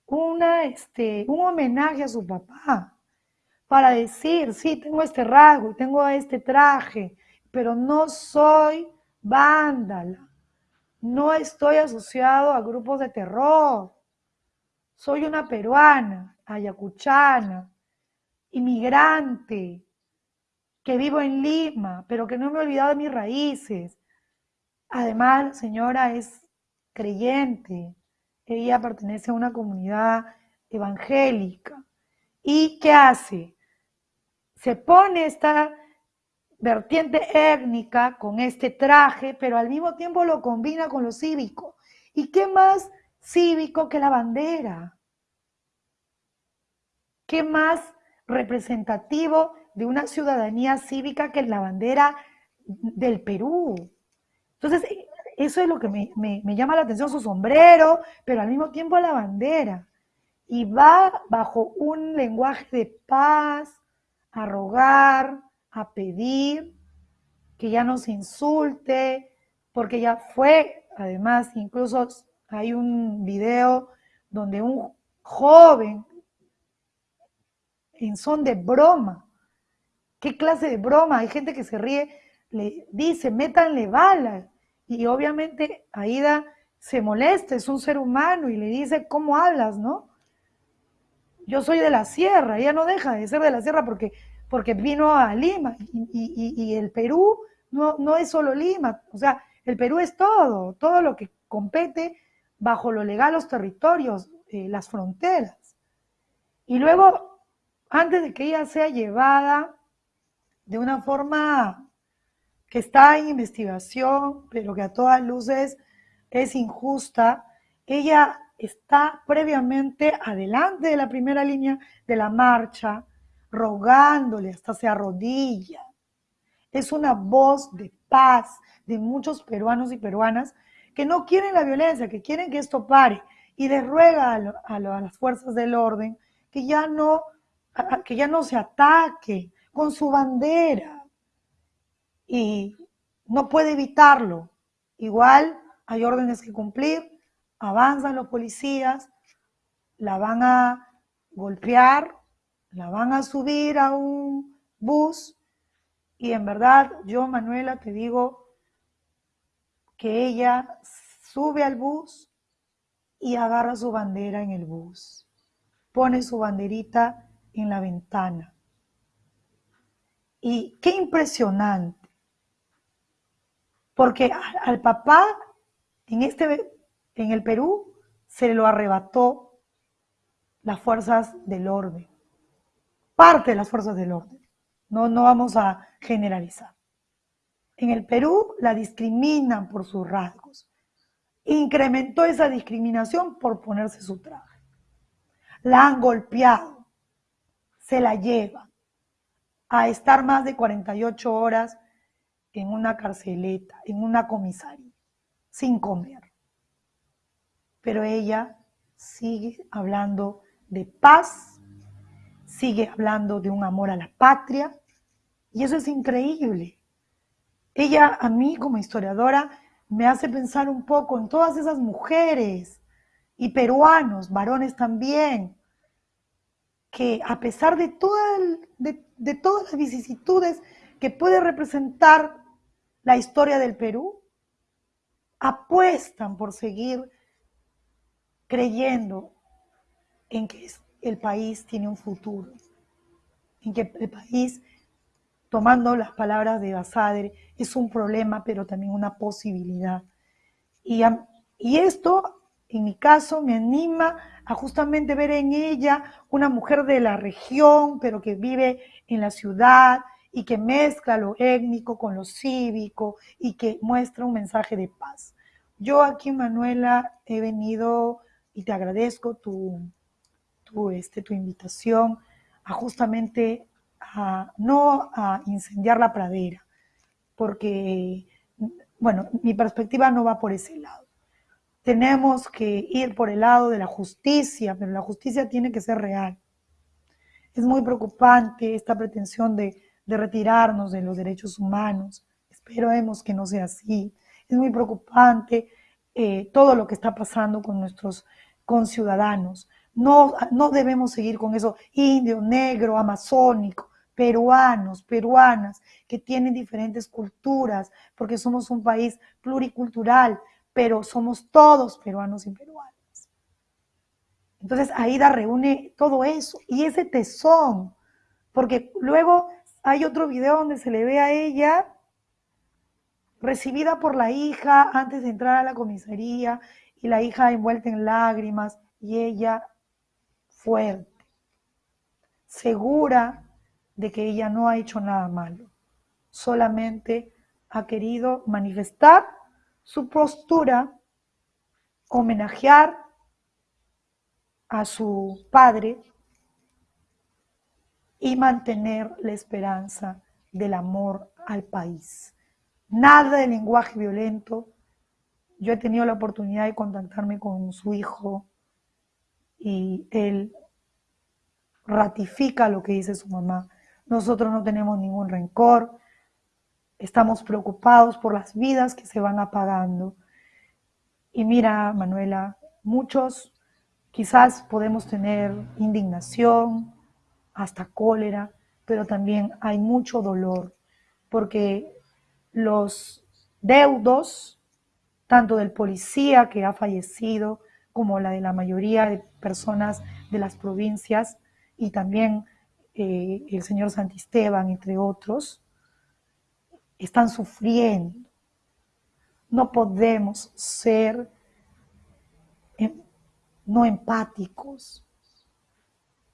una, este, un homenaje a su papá para decir, sí, tengo este rasgo, tengo este traje, pero no soy vándala, no estoy asociado a grupos de terror, soy una peruana, ayacuchana, inmigrante, que vivo en Lima, pero que no me he olvidado de mis raíces. Además, señora es creyente, ella pertenece a una comunidad evangélica. ¿Y qué hace? Se pone esta vertiente étnica con este traje, pero al mismo tiempo lo combina con lo cívico. ¿Y qué más cívico que la bandera? ¿Qué más representativo de una ciudadanía cívica que la bandera del Perú? Entonces, eso es lo que me, llama la atención, su sombrero, pero al mismo tiempo la bandera. Y va bajo un lenguaje de paz, a rogar, a pedir, que ya no se insulte, porque ya fue, además, incluso hay un video donde un joven, en son de broma, ¿qué clase de broma? Hay gente que se ríe, le dice, métanle balas y obviamente Aida se molesta, es un ser humano y le dice, ¿cómo hablas, no? Yo soy de la sierra, ella no deja de ser de la sierra porque, porque vino a Lima y, el Perú no, no es solo Lima, o sea, el Perú es todo, todo lo que compete bajo lo legal los territorios, eh, las fronteras. Y luego, antes de que ella sea llevada de una forma que está en investigación, pero que a todas luces es injusta, ella está previamente adelante de la primera línea de la marcha, rogándole hasta se arrodilla. Es una voz de paz de muchos peruanos y peruanas que no quieren la violencia, que quieren que esto pare y le ruega a, las fuerzas del orden que ya no que ya no se ataque con su bandera, y no puede evitarlo. Igual hay órdenes que cumplir, avanzan los policías, la van a golpear, la van a subir a un bus y en verdad yo, Manuela, te digo que ella sube al bus y agarra su bandera en el bus, pone su banderita en la ventana. Y qué impresionante, porque al papá en, este, en el Perú se lo arrebató las fuerzas del orden, parte de las fuerzas del orden. No, no vamos a generalizar. En el Perú la discriminan por sus rasgos. Incrementó esa discriminación por ponerse su traje. La han golpeado, se la lleva a estar más de 48 horas en una carceleta, en una comisaría, sin comer. Pero ella sigue hablando de paz, sigue hablando de un amor a la patria, y eso es increíble. Ella a mí como historiadora me hace pensar un poco en todas esas mujeres y peruanos, varones también, que a pesar de, todas las vicisitudes que puede representar la historia del Perú, apuestan por seguir creyendo en que el país tiene un futuro, en que el país, tomando las palabras de Basadre, es un problema, pero también una posibilidad. Y, y esto, en mi caso, me anima a justamente ver en ella una mujer de la región, pero que vive en la ciudad y que mezcla lo étnico con lo cívico y que muestra un mensaje de paz. Yo aquí, Manuela, he venido y te agradezco tu, tu, este, tu invitación a justamente a, no a incendiar la pradera, porque, bueno, mi perspectiva no va por ese lado. Tenemos que ir por el lado de la justicia, pero la justicia tiene que ser real. Es muy preocupante esta pretensión de, de retirarnos de los derechos humanos. Esperemos que no sea así. Es muy preocupante eh, todo lo que está pasando con nuestros conciudadanos. No, no debemos seguir con eso indio, negro, amazónico, peruanos, peruanas, que tienen diferentes culturas, porque somos un país pluricultural, pero somos todos peruanos y peruanas. Entonces Aida reúne todo eso y ese tesón, porque luego hay otro video donde se le ve a ella recibida por la hija antes de entrar a la comisaría y la hija envuelta en lágrimas y ella fuerte, segura de que ella no ha hecho nada malo, solamente ha querido manifestar su postura, homenajear a su padre y mantener la esperanza del amor al país. Nada de lenguaje violento. Yo he tenido la oportunidad de contactarme con su hijo y él ratifica lo que dice su mamá. Nosotros no tenemos ningún rencor, estamos preocupados por las vidas que se van apagando. Y mira, Manuela, muchos quizás podemos tener indignación, hasta cólera, pero también hay mucho dolor, porque los deudos, tanto del policía que ha fallecido, como la de la mayoría de personas de las provincias y también eh, el señor Santisteban, entre otros, están sufriendo. No podemos ser em, no empáticos.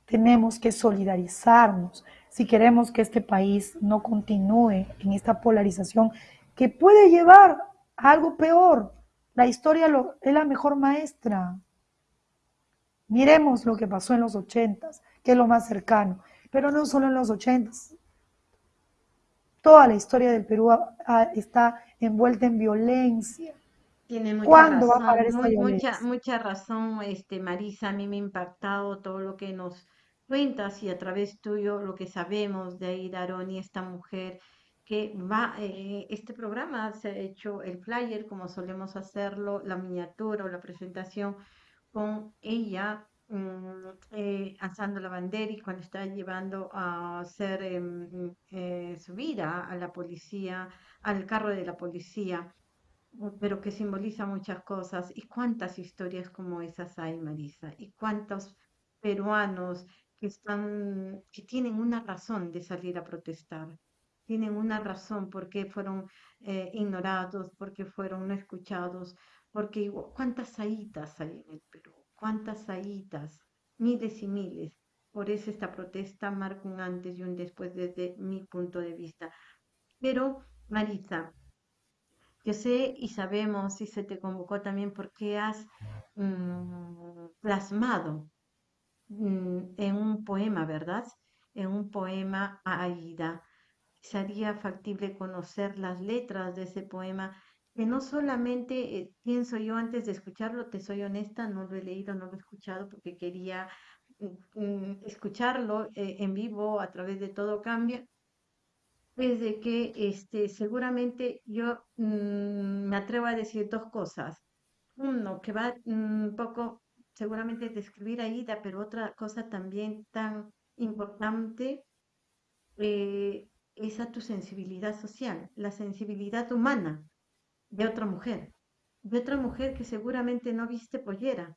Tenemos que solidarizarnos si queremos que este país no continúe en esta polarización que puede llevar a algo peor, la historia es la mejor maestra. Miremos lo que pasó en los ochentas, que es lo más cercano, pero no solo en los ochentas. Toda la historia del Perú está envuelta en violencia. Tiene mucha ¿Cuándo razón, va a parar esta mucha, mucha razón, este, Marisa. A mí me ha impactado todo lo que nos cuentas y a través tuyo lo que sabemos de Aida Aroni, esta mujer que va, eh, este programa se ha hecho el flyer, como solemos hacerlo, la miniatura o la presentación con ella mm, eh, alzando la bandera y cuando está llevando a ser em, eh, subida a la policía, al carro de la policía, pero que simboliza muchas cosas. ¿Y cuántas historias como esas hay, Marisa? ¿Y cuántos peruanos que están, que tienen una razón de salir a protestar? Tienen una razón por qué fueron eh, ignorados, por qué fueron no escuchados, porque cuántas saitas hay en el Perú, cuántas saitas, miles y miles. Por eso esta protesta marca un antes y un después desde mi punto de vista. Pero, Marisa, yo sé y sabemos y se te convocó también porque has mm, plasmado en un poema, ¿verdad? En un poema a Aida. Sería factible conocer las letras de ese poema que no solamente eh, pienso yo antes de escucharlo, te soy honesta, no lo he leído, no lo he escuchado porque quería mm, escucharlo eh, en vivo a través de todo cambia, es de que este, seguramente yo mm, me atrevo a decir dos cosas. Uno, que va un poco seguramente describir a Ida, pero otra cosa también tan importante eh, es a tu sensibilidad social, la sensibilidad humana de otra mujer, de otra mujer que seguramente no viste pollera,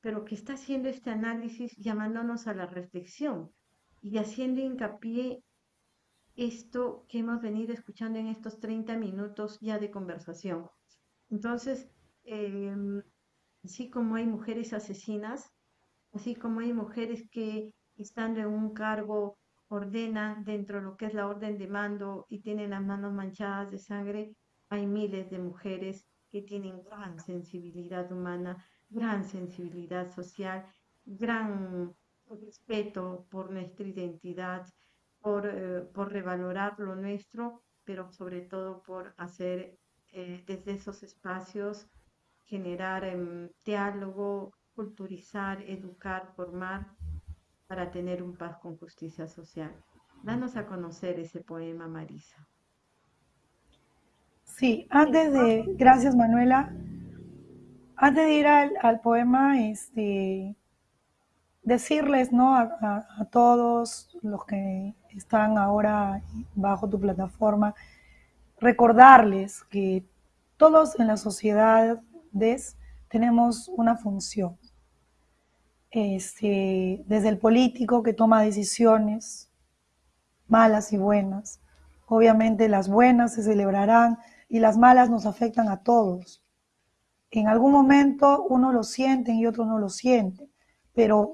pero que está haciendo este análisis llamándonos a la reflexión y haciendo hincapié esto que hemos venido escuchando en estos 30 minutos ya de conversación. Entonces, em, así como hay mujeres asesinas, así como hay mujeres que estando en un cargo ordenan dentro de lo que es la orden de mando y tienen las manos manchadas de sangre, hay miles de mujeres que tienen gran sensibilidad humana, gran sensibilidad social, gran respeto por nuestra identidad, por, eh, por revalorar lo nuestro, pero sobre todo por hacer eh, desde esos espacios generar em, diálogo, culturizar, educar, formar para tener un paz con justicia social. Danos a conocer ese poema, Marisa. Sí, antes de, gracias Manuela, antes de ir al, poema, este, decirles ¿no? A, todos los que están ahora bajo tu plataforma, recordarles que todos en la sociedad tenemos una función. Este, desde el político que toma decisiones malas y buenas. Obviamente las buenas se celebrarán y las malas nos afectan a todos. En algún momento uno lo siente y otro no lo siente, pero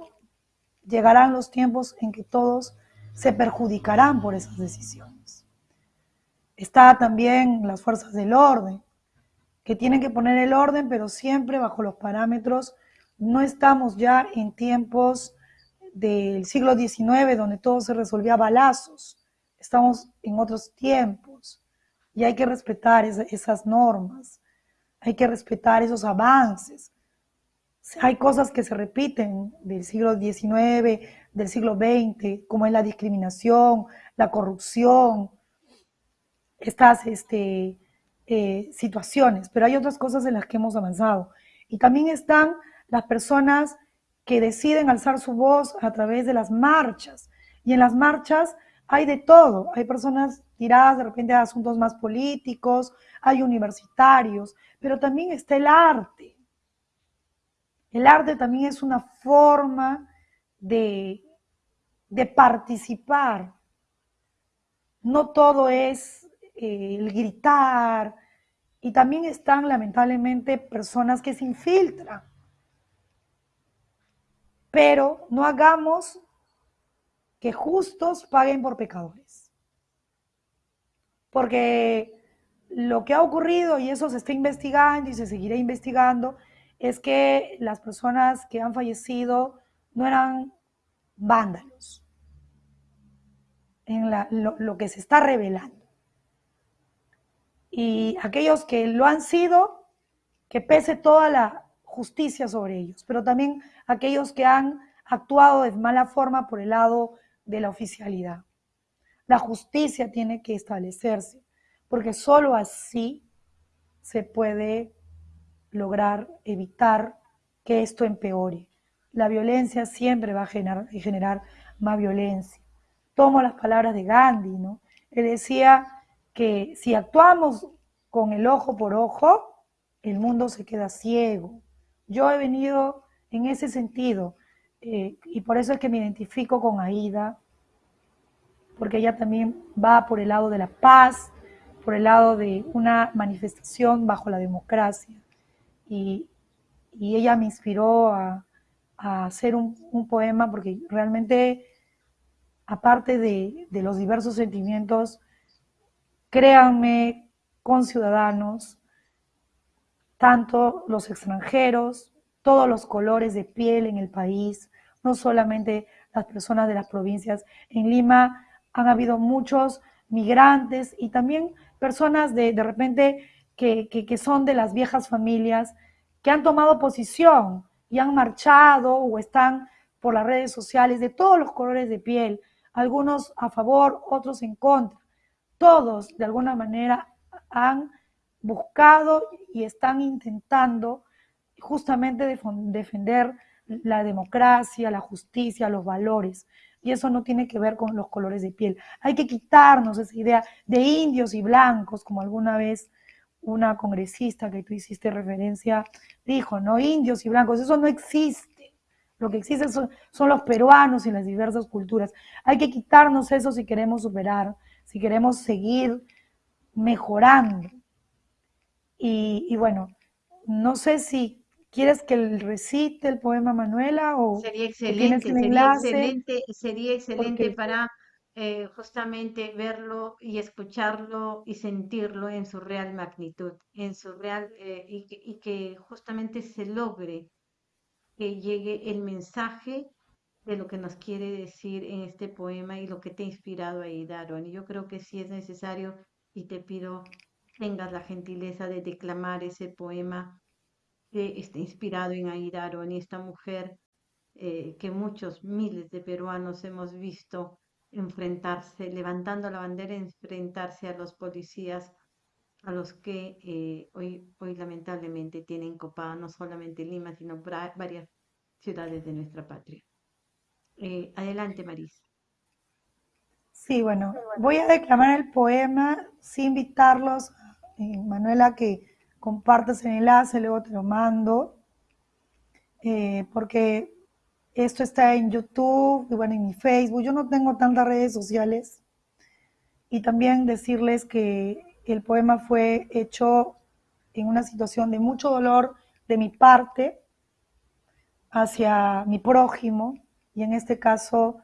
llegarán los tiempos en que todos se perjudicarán por esas decisiones. Está también las fuerzas del orden, que tienen que poner el orden, pero siempre bajo los parámetros. No estamos ya en tiempos del siglo XIX donde todo se resolvía a balazos. Estamos en otros tiempos y hay que respetar esas normas, hay que respetar esos avances. Hay cosas que se repiten del siglo XIX, del siglo XX, como es la discriminación, la corrupción, estas este, eh, situaciones, pero hay otras cosas en las que hemos avanzado. Y también están las personas que deciden alzar su voz a través de las marchas. Y en las marchas hay de todo. Hay personas tiradas de repente a asuntos más políticos, hay universitarios, pero también está el arte. El arte también es una forma de, de participar. No todo es eh, el gritar. Y también están lamentablemente personas que se infiltran. Pero no hagamos que justos paguen por pecadores porque lo que ha ocurrido, y eso se está investigando y se seguirá investigando, es que las personas que han fallecido no eran vándalos, en lo, que se está revelando. Y aquellos que lo han sido, que pese toda la justicia sobre ellos, pero también aquellos que han actuado de mala forma por el lado de la oficialidad. La justicia tiene que establecerse, porque solo así se puede lograr evitar que esto empeore. La violencia siempre va a generar, generar más violencia. Tomo las palabras de Gandhi, ¿no? Él decía que si actuamos con el ojo por ojo, el mundo se queda ciego. Yo he venido en ese sentido eh, y por eso es que me identifico con Aida, porque ella también va por el lado de la paz, por el lado de una manifestación bajo la democracia. Y, ella me inspiró a, hacer un, poema porque realmente, aparte de los diversos sentimientos, créanme, con ciudadanos, tanto los extranjeros, todos los colores de piel en el país, no solamente las personas de las provincias. En Lima han habido muchos migrantes y también personas de, de repente que, que, son de las viejas familias que han tomado posición y han marchado o están por las redes sociales de todos los colores de piel, algunos a favor, otros en contra. Todos, de alguna manera, han buscado y están intentando justamente defender la democracia, la justicia, los valores. Y eso no tiene que ver con los colores de piel. Hay que quitarnos esa idea de indios y blancos, como alguna vez una congresista que tú hiciste referencia dijo, ¿no? Indios y blancos, eso no existe. Lo que existe son, son los peruanos y las diversas culturas. Hay que quitarnos eso si queremos superar, si queremos seguir mejorando. Y, y bueno, no sé si ¿Quieres que recite el poema Manuela o sería excelente, sería excelente, sería excelente para eh, justamente verlo y escucharlo y sentirlo en su real magnitud, en su real eh, y, que, y, que, justamente se logre que llegue el mensaje de lo que nos quiere decir en este poema y lo que te ha inspirado ahí, Daron. Y yo creo que sí es necesario y te pido tengas la gentileza de declamar ese poema que está inspirado en Aida Aroni, esta mujer eh, que muchos miles de peruanos hemos visto enfrentarse, levantando la bandera, enfrentarse a los policías, a los que eh, hoy, hoy lamentablemente tienen copada no solamente Lima, sino varias ciudades de nuestra patria. Eh, adelante, Marisa. Sí, bueno, voy a declamar el poema sin invitarlos, Manuela, que compartas el enlace, luego te lo mando, eh, porque esto está en YouTube y bueno, en mi Facebook. Yo no tengo tantas redes sociales. Y también decirles que el poema fue hecho en una situación de mucho dolor de mi parte hacia mi prójimo y en este caso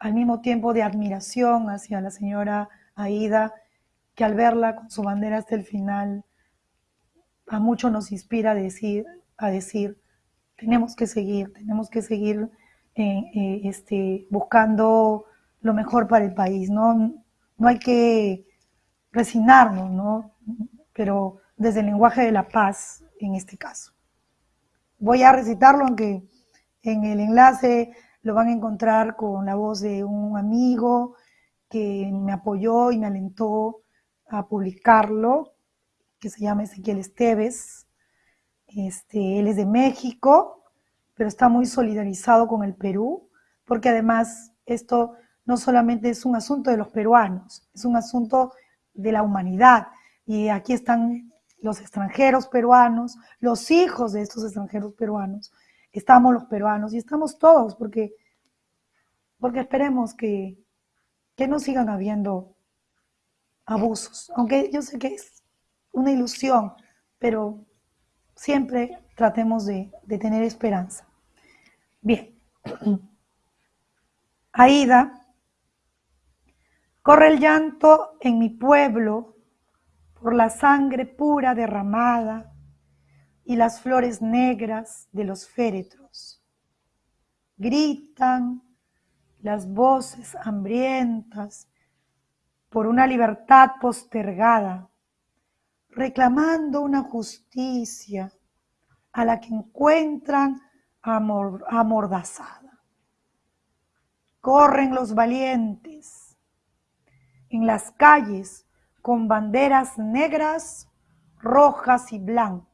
al mismo tiempo de admiración hacia la señora Aida, que al verla con su bandera hasta el final a muchos nos inspira a decir, a decir, tenemos que seguir, tenemos que seguir eh, eh, este, buscando lo mejor para el país, ¿no? No hay que resignarnos, ¿no? Pero desde el lenguaje de la paz, en este caso. Voy a recitarlo, aunque en el enlace lo van a encontrar con la voz de un amigo que me apoyó y me alentó a publicarlo que se llama Ezequiel Esteves. Este, él es de México, pero está muy solidarizado con el Perú, porque además esto no solamente es un asunto de los peruanos, es un asunto de la humanidad. Y aquí están los extranjeros peruanos, los hijos de estos extranjeros peruanos, estamos los peruanos y estamos todos, porque, porque esperemos que, que no sigan habiendo abusos, aunque yo sé que es una ilusión, pero siempre tratemos de, tener esperanza. Bien. (clears throat) Aida, corre el llanto en mi pueblo por la sangre pura derramada y las flores negras de los féretros. Gritan las voces hambrientas por una libertad postergada reclamando una justicia a la que encuentran amordazada. Corren los valientes, en las calles con banderas negras, rojas y blancas,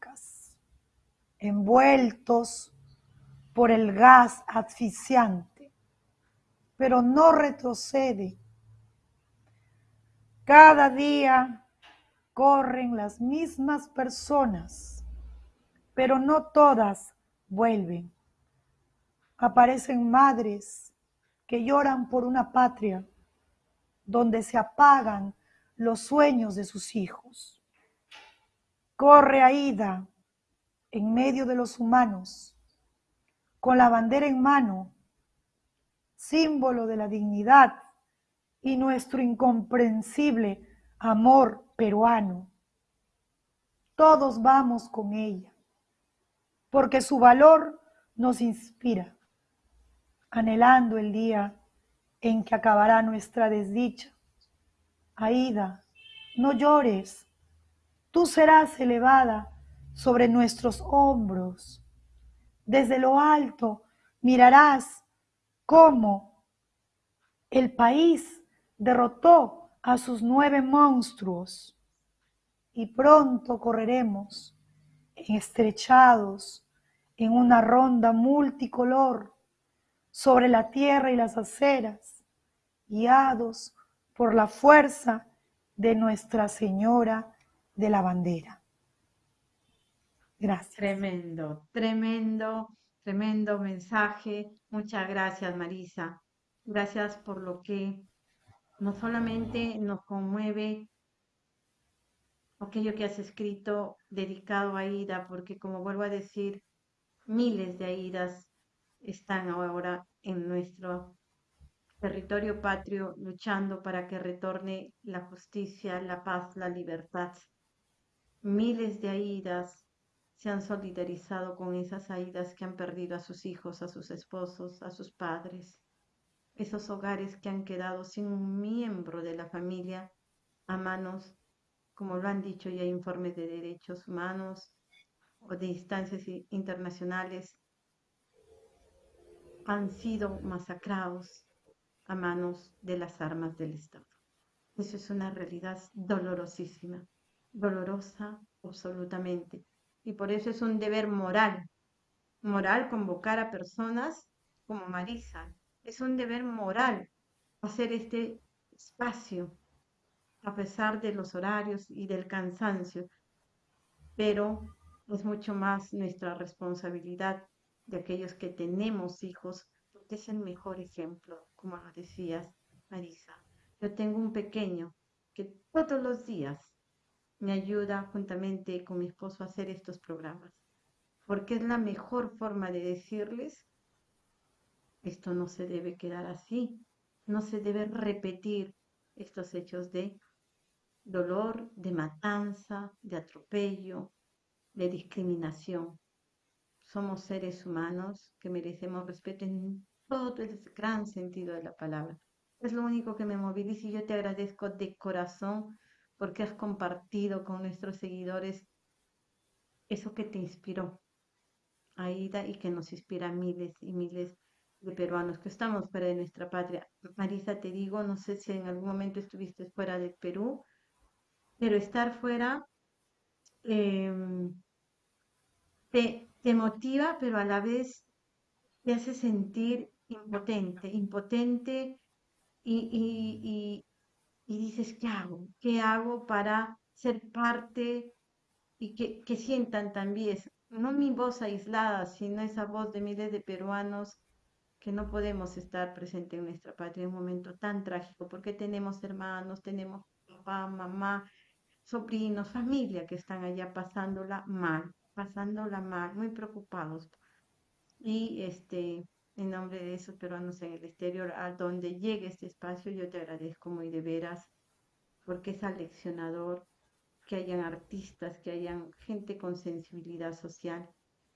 envueltos por el gas asfixiante, pero no retrocede. Cada día corren las mismas personas, pero no todas vuelven. Aparecen madres que lloran por una patria donde se apagan los sueños de sus hijos. Corre Aida en medio de los humanos, con la bandera en mano, símbolo de la dignidad y nuestro incomprensible amor peruano. Todos vamos con ella, porque su valor nos inspira, anhelando el día en que acabará nuestra desdicha. Aida, no llores, tú serás elevada sobre nuestros hombros. Desde lo alto mirarás cómo el país derrotó a sus nueve monstruos y pronto correremos estrechados en una ronda multicolor sobre la tierra y las aceras, guiados por la fuerza de Nuestra Señora de la Bandera. Gracias. Tremendo, tremendo, tremendo mensaje. Muchas gracias, Marisa. Gracias por lo que no solamente nos conmueve aquello que has escrito dedicado a Ida, porque como vuelvo a decir, miles de Aidas están ahora en nuestro territorio patrio luchando para que retorne la justicia, la paz, la libertad. Miles de Aidas se han solidarizado con esas Aidas que han perdido a sus hijos, a sus esposos, a sus padres. Esos hogares que han quedado sin un miembro de la familia a manos, como lo han dicho ya informes de derechos humanos o de instancias internacionales, han sido masacrados a manos de las armas del Estado. Eso es una realidad dolorosísima, dolorosa absolutamente. Y por eso es un deber moral, moral convocar a personas como Marisa. Es un deber moral hacer este espacio a pesar de los horarios y del cansancio, pero es mucho más nuestra responsabilidad de aquellos que tenemos hijos, porque es el mejor ejemplo, como lo decías, Marisa. Yo tengo un pequeño que todos los días me ayuda juntamente con mi esposo a hacer estos programas, porque es la mejor forma de decirles, esto no se debe quedar así, no se debe repetir estos hechos de dolor, de matanza, de atropello, de discriminación. Somos seres humanos que merecemos respeto en todo el gran sentido de la palabra. Es lo único que me moviliza y yo te agradezco de corazón porque has compartido con nuestros seguidores eso que te inspiró, Aida, y que nos inspira a miles y miles de peruanos que estamos fuera de nuestra patria. Marisa, te digo, no sé si en algún momento estuviste fuera del Perú, pero estar fuera em, te, te motiva, pero a la vez te hace sentir impotente, impotente y, dices, ¿qué hago? ¿Qué hago para ser parte y que, que sientan también, no mi voz aislada, sino esa voz de miles de peruanos que no podemos estar presentes en nuestra patria en un momento tan trágico, porque tenemos hermanos, tenemos papá, mamá, sobrinos, familia que están allá pasándola mal pasándola mal, muy preocupados. Y este, en nombre de esos peruanos en el exterior, a donde llegue este espacio, yo te agradezco muy de veras, porque es aleccionador que hayan artistas, que hayan gente con sensibilidad social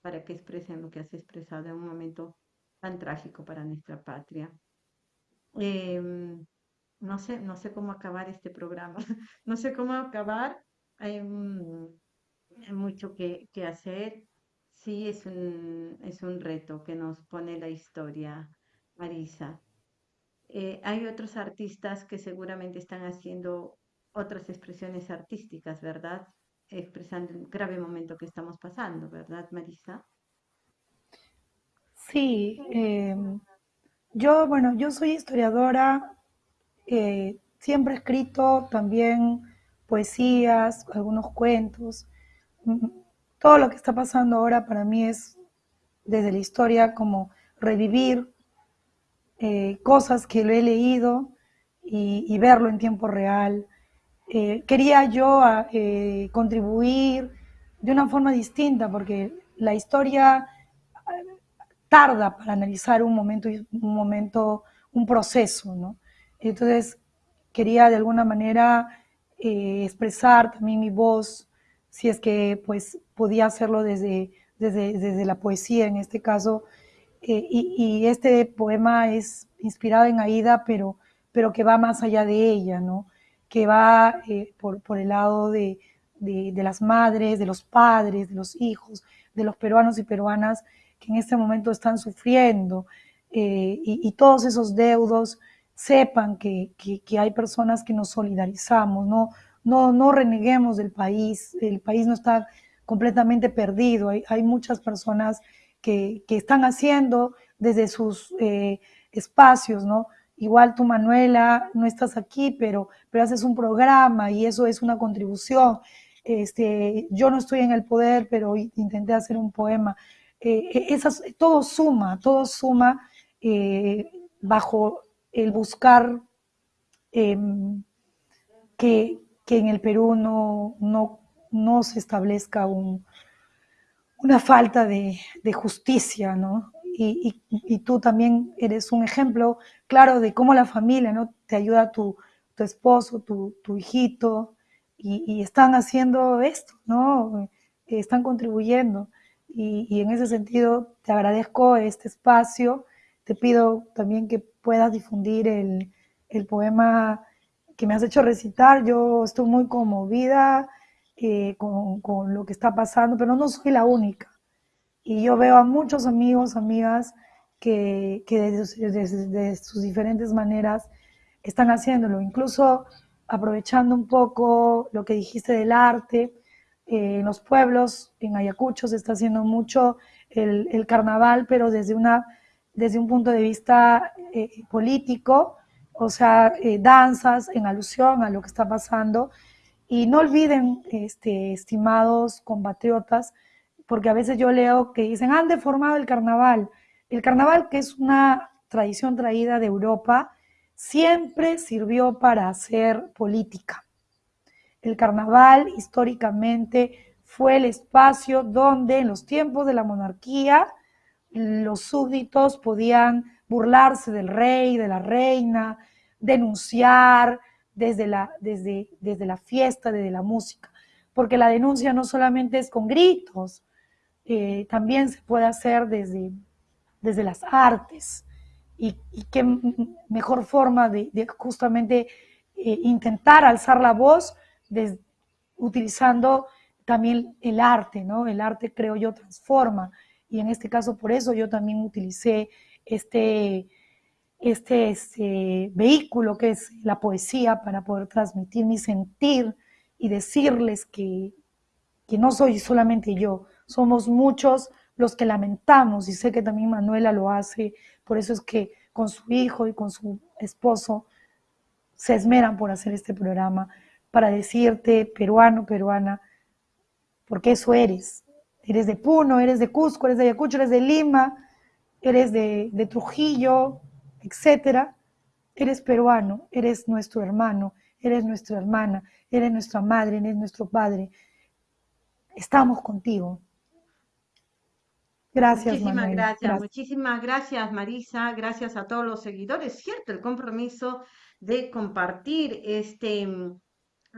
para que expresen lo que has expresado en un momento tan trágico para nuestra patria. Em, no sé, no sé cómo acabar este programa, (laughs) no sé cómo acabar. Em, hay mucho que, hacer. Sí, es un, es un reto que nos pone la historia, Marisa. eh, hay otros artistas que seguramente están haciendo otras expresiones artísticas, ¿verdad? Expresando el grave momento que estamos pasando, ¿verdad, Marisa? Sí, em, yo, bueno, yo soy historiadora, eh, siempre he escrito también poesías, algunos cuentos. Todo lo que está pasando ahora para mí es desde la historia como revivir eh, cosas que lo he leído y, y verlo en tiempo real. Eh, quería yo a- eh, contribuir de una forma distinta porque la historia tarda para analizar un momento, un momento, un proceso, ¿no? Entonces, quería de alguna manera eh, expresar también mi voz, si es que pues podía hacerlo desde, desde, desde la poesía en este caso. Eh, y, este poema es inspirado en Aida, pero, pero que va más allá de ella, ¿no? Que va eh, por, por, el lado de, de, las madres, de los padres, de los hijos, de los peruanos y peruanas que en este momento están sufriendo eh, y, y, todos esos deudos sepan que, que, que, hay personas que nos solidarizamos, no, no, no reneguemos del país, el país no está completamente perdido, hay, hay muchas personas que, que, están haciendo desde sus eh, espacios, ¿no? Igual tú, Manuela, no estás aquí, pero, pero haces un programa y eso es una contribución. Este, yo no estoy en el poder, pero intenté hacer un poema eh, esas, todo suma, todo suma eh, bajo el buscar eh, que, que, en el Perú no, no, no se establezca un, una falta de, justicia, ¿no? Y, tú también eres un ejemplo claro de cómo la familia, ¿no? Te ayuda tu, tu esposo, tu, tu hijito, y, y, están haciendo esto, ¿no? Están contribuyendo. Y, y, en ese sentido te agradezco este espacio. Te pido también que puedas difundir el, el poema que me has hecho recitar. Yo estoy muy conmovida eh, con, con, lo que está pasando, pero no soy la única. Y yo veo a muchos amigos, amigas, que, que desde, desde, sus diferentes maneras están haciéndolo. Incluso aprovechando un poco lo que dijiste del arte, eh, en los pueblos, en Ayacucho se está haciendo mucho el, el carnaval, pero desde, una, desde un punto de vista eh, político, o sea, eh, danzas en alusión a lo que está pasando. Y no olviden, este, estimados compatriotas, porque a veces yo leo que dicen, han deformado el carnaval. El carnaval, que es una tradición traída de Europa, siempre sirvió para hacer política el carnaval históricamente fue el espacio donde en los tiempos de la monarquía los súbditos podían burlarse del rey, de la reina, denunciar desde la, desde, desde la fiesta, desde la música, porque la denuncia no solamente es con gritos, eh, también se puede hacer desde, desde las artes. Y, qué mejor forma de, justamente eh, intentar alzar la voz utilizando también el arte, ¿no? El arte, creo yo, transforma. Y en este caso, por eso yo también utilicé este, este, este vehículo que es la poesía para poder transmitir mi sentir y decirles que, que no soy solamente yo, somos muchos los que lamentamos y sé que también Manuela lo hace, por eso es que con su hijo y con su esposo se esmeran por hacer este programa para decirte, peruano, peruana, porque eso eres. Eres de Puno, eres de Cusco, eres de Ayacucho, eres de Lima, eres de, de Trujillo, etcétera. Eres peruano, eres nuestro hermano, eres nuestra hermana, eres nuestra madre, eres nuestro padre. Estamos contigo. Gracias, muchísimas Manuel. Gracias, gracias, muchísimas gracias, Marisa. Gracias a todos los seguidores. Cierto, el compromiso de compartir este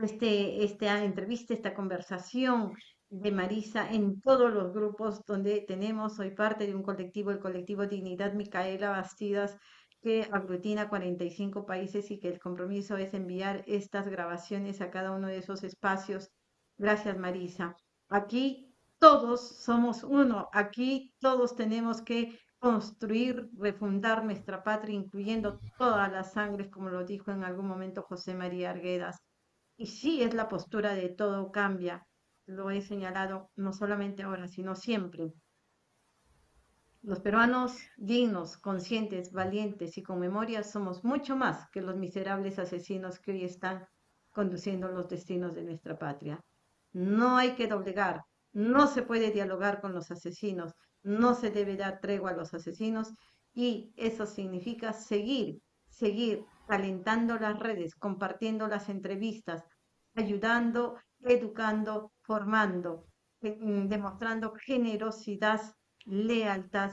este, esta entrevista, esta conversación de Marisa en todos los grupos donde tenemos, soy parte de un colectivo, el colectivo Dignidad Micaela Bastidas, que aglutina 45 países y que el compromiso es enviar estas grabaciones a cada uno de esos espacios. Gracias, Marisa. Aquí todos somos uno, aquí todos tenemos que construir, refundar nuestra patria, incluyendo todas las sangres, como lo dijo en algún momento José María Arguedas. Y sí es la postura de todo cambia, lo he señalado no solamente ahora, sino siempre. Los peruanos dignos, conscientes, valientes y con memoria somos mucho más que los miserables asesinos que hoy están conduciendo los destinos de nuestra patria. No hay que doblegar, no se puede dialogar con los asesinos, no se debe dar tregua a los asesinos y eso significa seguir, seguir calentando las redes, compartiendo las entrevistas, ayudando, educando, formando, eh, mm, demostrando generosidad, lealtad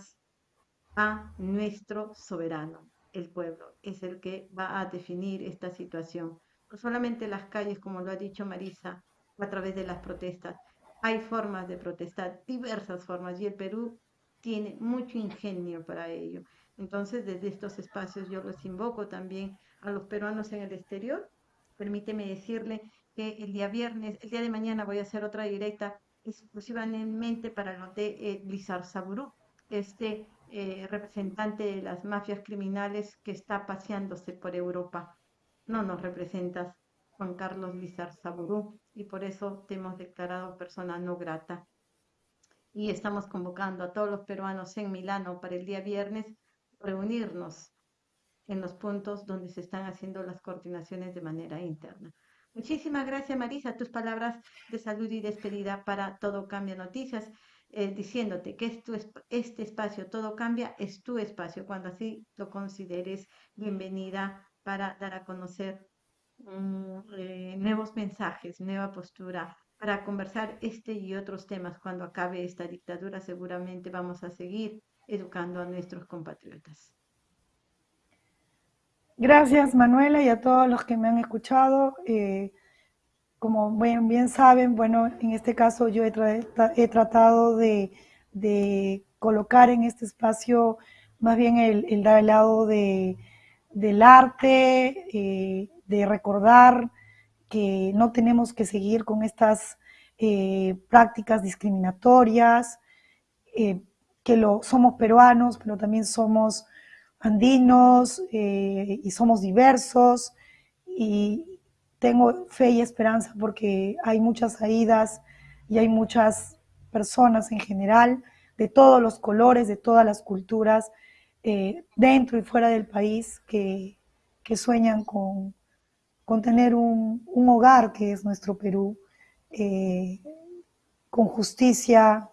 a nuestro soberano. El pueblo es el que va a definir esta situación. No solamente las calles, como lo ha dicho Marisa, a través de las protestas. Hay formas de protestar, diversas formas, y el Perú tiene mucho ingenio para ello. Entonces, desde estos espacios yo los invoco también a los peruanos en el exterior. Permíteme decirle que el día viernes, el día de mañana voy a hacer otra directa exclusivamente para los de eh, Lizar Saburú, este eh, representante de las mafias criminales que está paseándose por Europa. No nos representas, Juan Carlos Lizar Saburú, y por eso te hemos declarado persona no grata. Y estamos convocando a todos los peruanos en Milano para el día viernes reunirnos en los puntos donde se están haciendo las coordinaciones de manera interna. Muchísimas gracias, Marisa. Tus palabras de salud y despedida para Todo Cambia Noticias, eh, diciéndote que este espacio, Todo Cambia, es tu espacio. Cuando así lo consideres, bienvenida para dar a conocer mm, eh, nuevos mensajes, nueva postura, para conversar este y otros temas. Cuando acabe esta dictadura, seguramente vamos a seguir educando a nuestros compatriotas. Gracias Manuela y a todos los que me han escuchado. Eh, como bien, bien, saben, bueno, en este caso yo he, tratado de, colocar en este espacio más bien el, el el lado de, del arte, eh, de recordar que no tenemos que seguir con estas eh, prácticas discriminatorias, que lo, somos peruanos, pero también somos andinos eh, y somos diversos y tengo fe y esperanza porque hay muchas salidas y hay muchas personas en general de todos los colores, de todas las culturas, eh, dentro y fuera del país, que, sueñan con, con tener un, hogar que es nuestro Perú, eh, con justicia,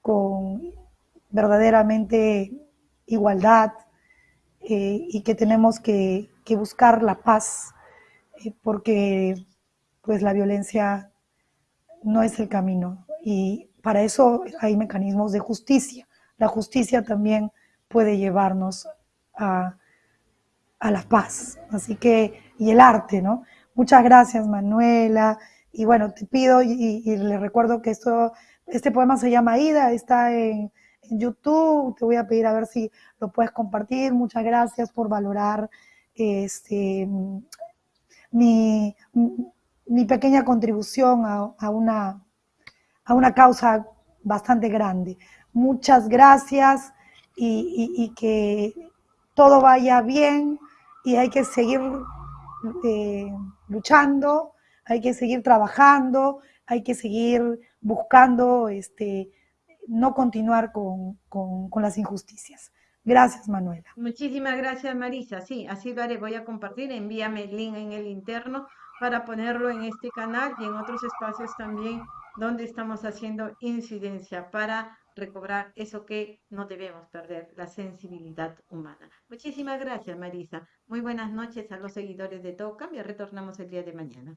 con verdaderamente igualdad, eh, y que tenemos que, buscar la paz, eh, porque pues la violencia no es el camino y para eso hay mecanismos de justicia. La justicia también puede llevarnos a, la paz. Así que, y el arte, ¿no? Muchas gracias, Manuela. Y bueno, te pido y, y le recuerdo que esto, este poema se llama Ida, está en, YouTube. Te voy a pedir a ver si lo puedes compartir. Muchas gracias por valorar este, mi, pequeña contribución a, una, a una causa bastante grande. Muchas gracias y, que todo vaya bien y hay que seguir eh, luchando, hay que seguir trabajando, hay que seguir buscando este, no continuar con, las injusticias. Gracias, Manuela. Muchísimas gracias, Marisa. Sí, así lo haré. Voy a compartir. Envíame el link en el interno para ponerlo en este canal y en otros espacios también donde estamos haciendo incidencia para recobrar eso que no debemos perder, la sensibilidad humana. Muchísimas gracias, Marisa. Muy buenas noches a los seguidores de Todo Cambia. Retornamos el día de mañana.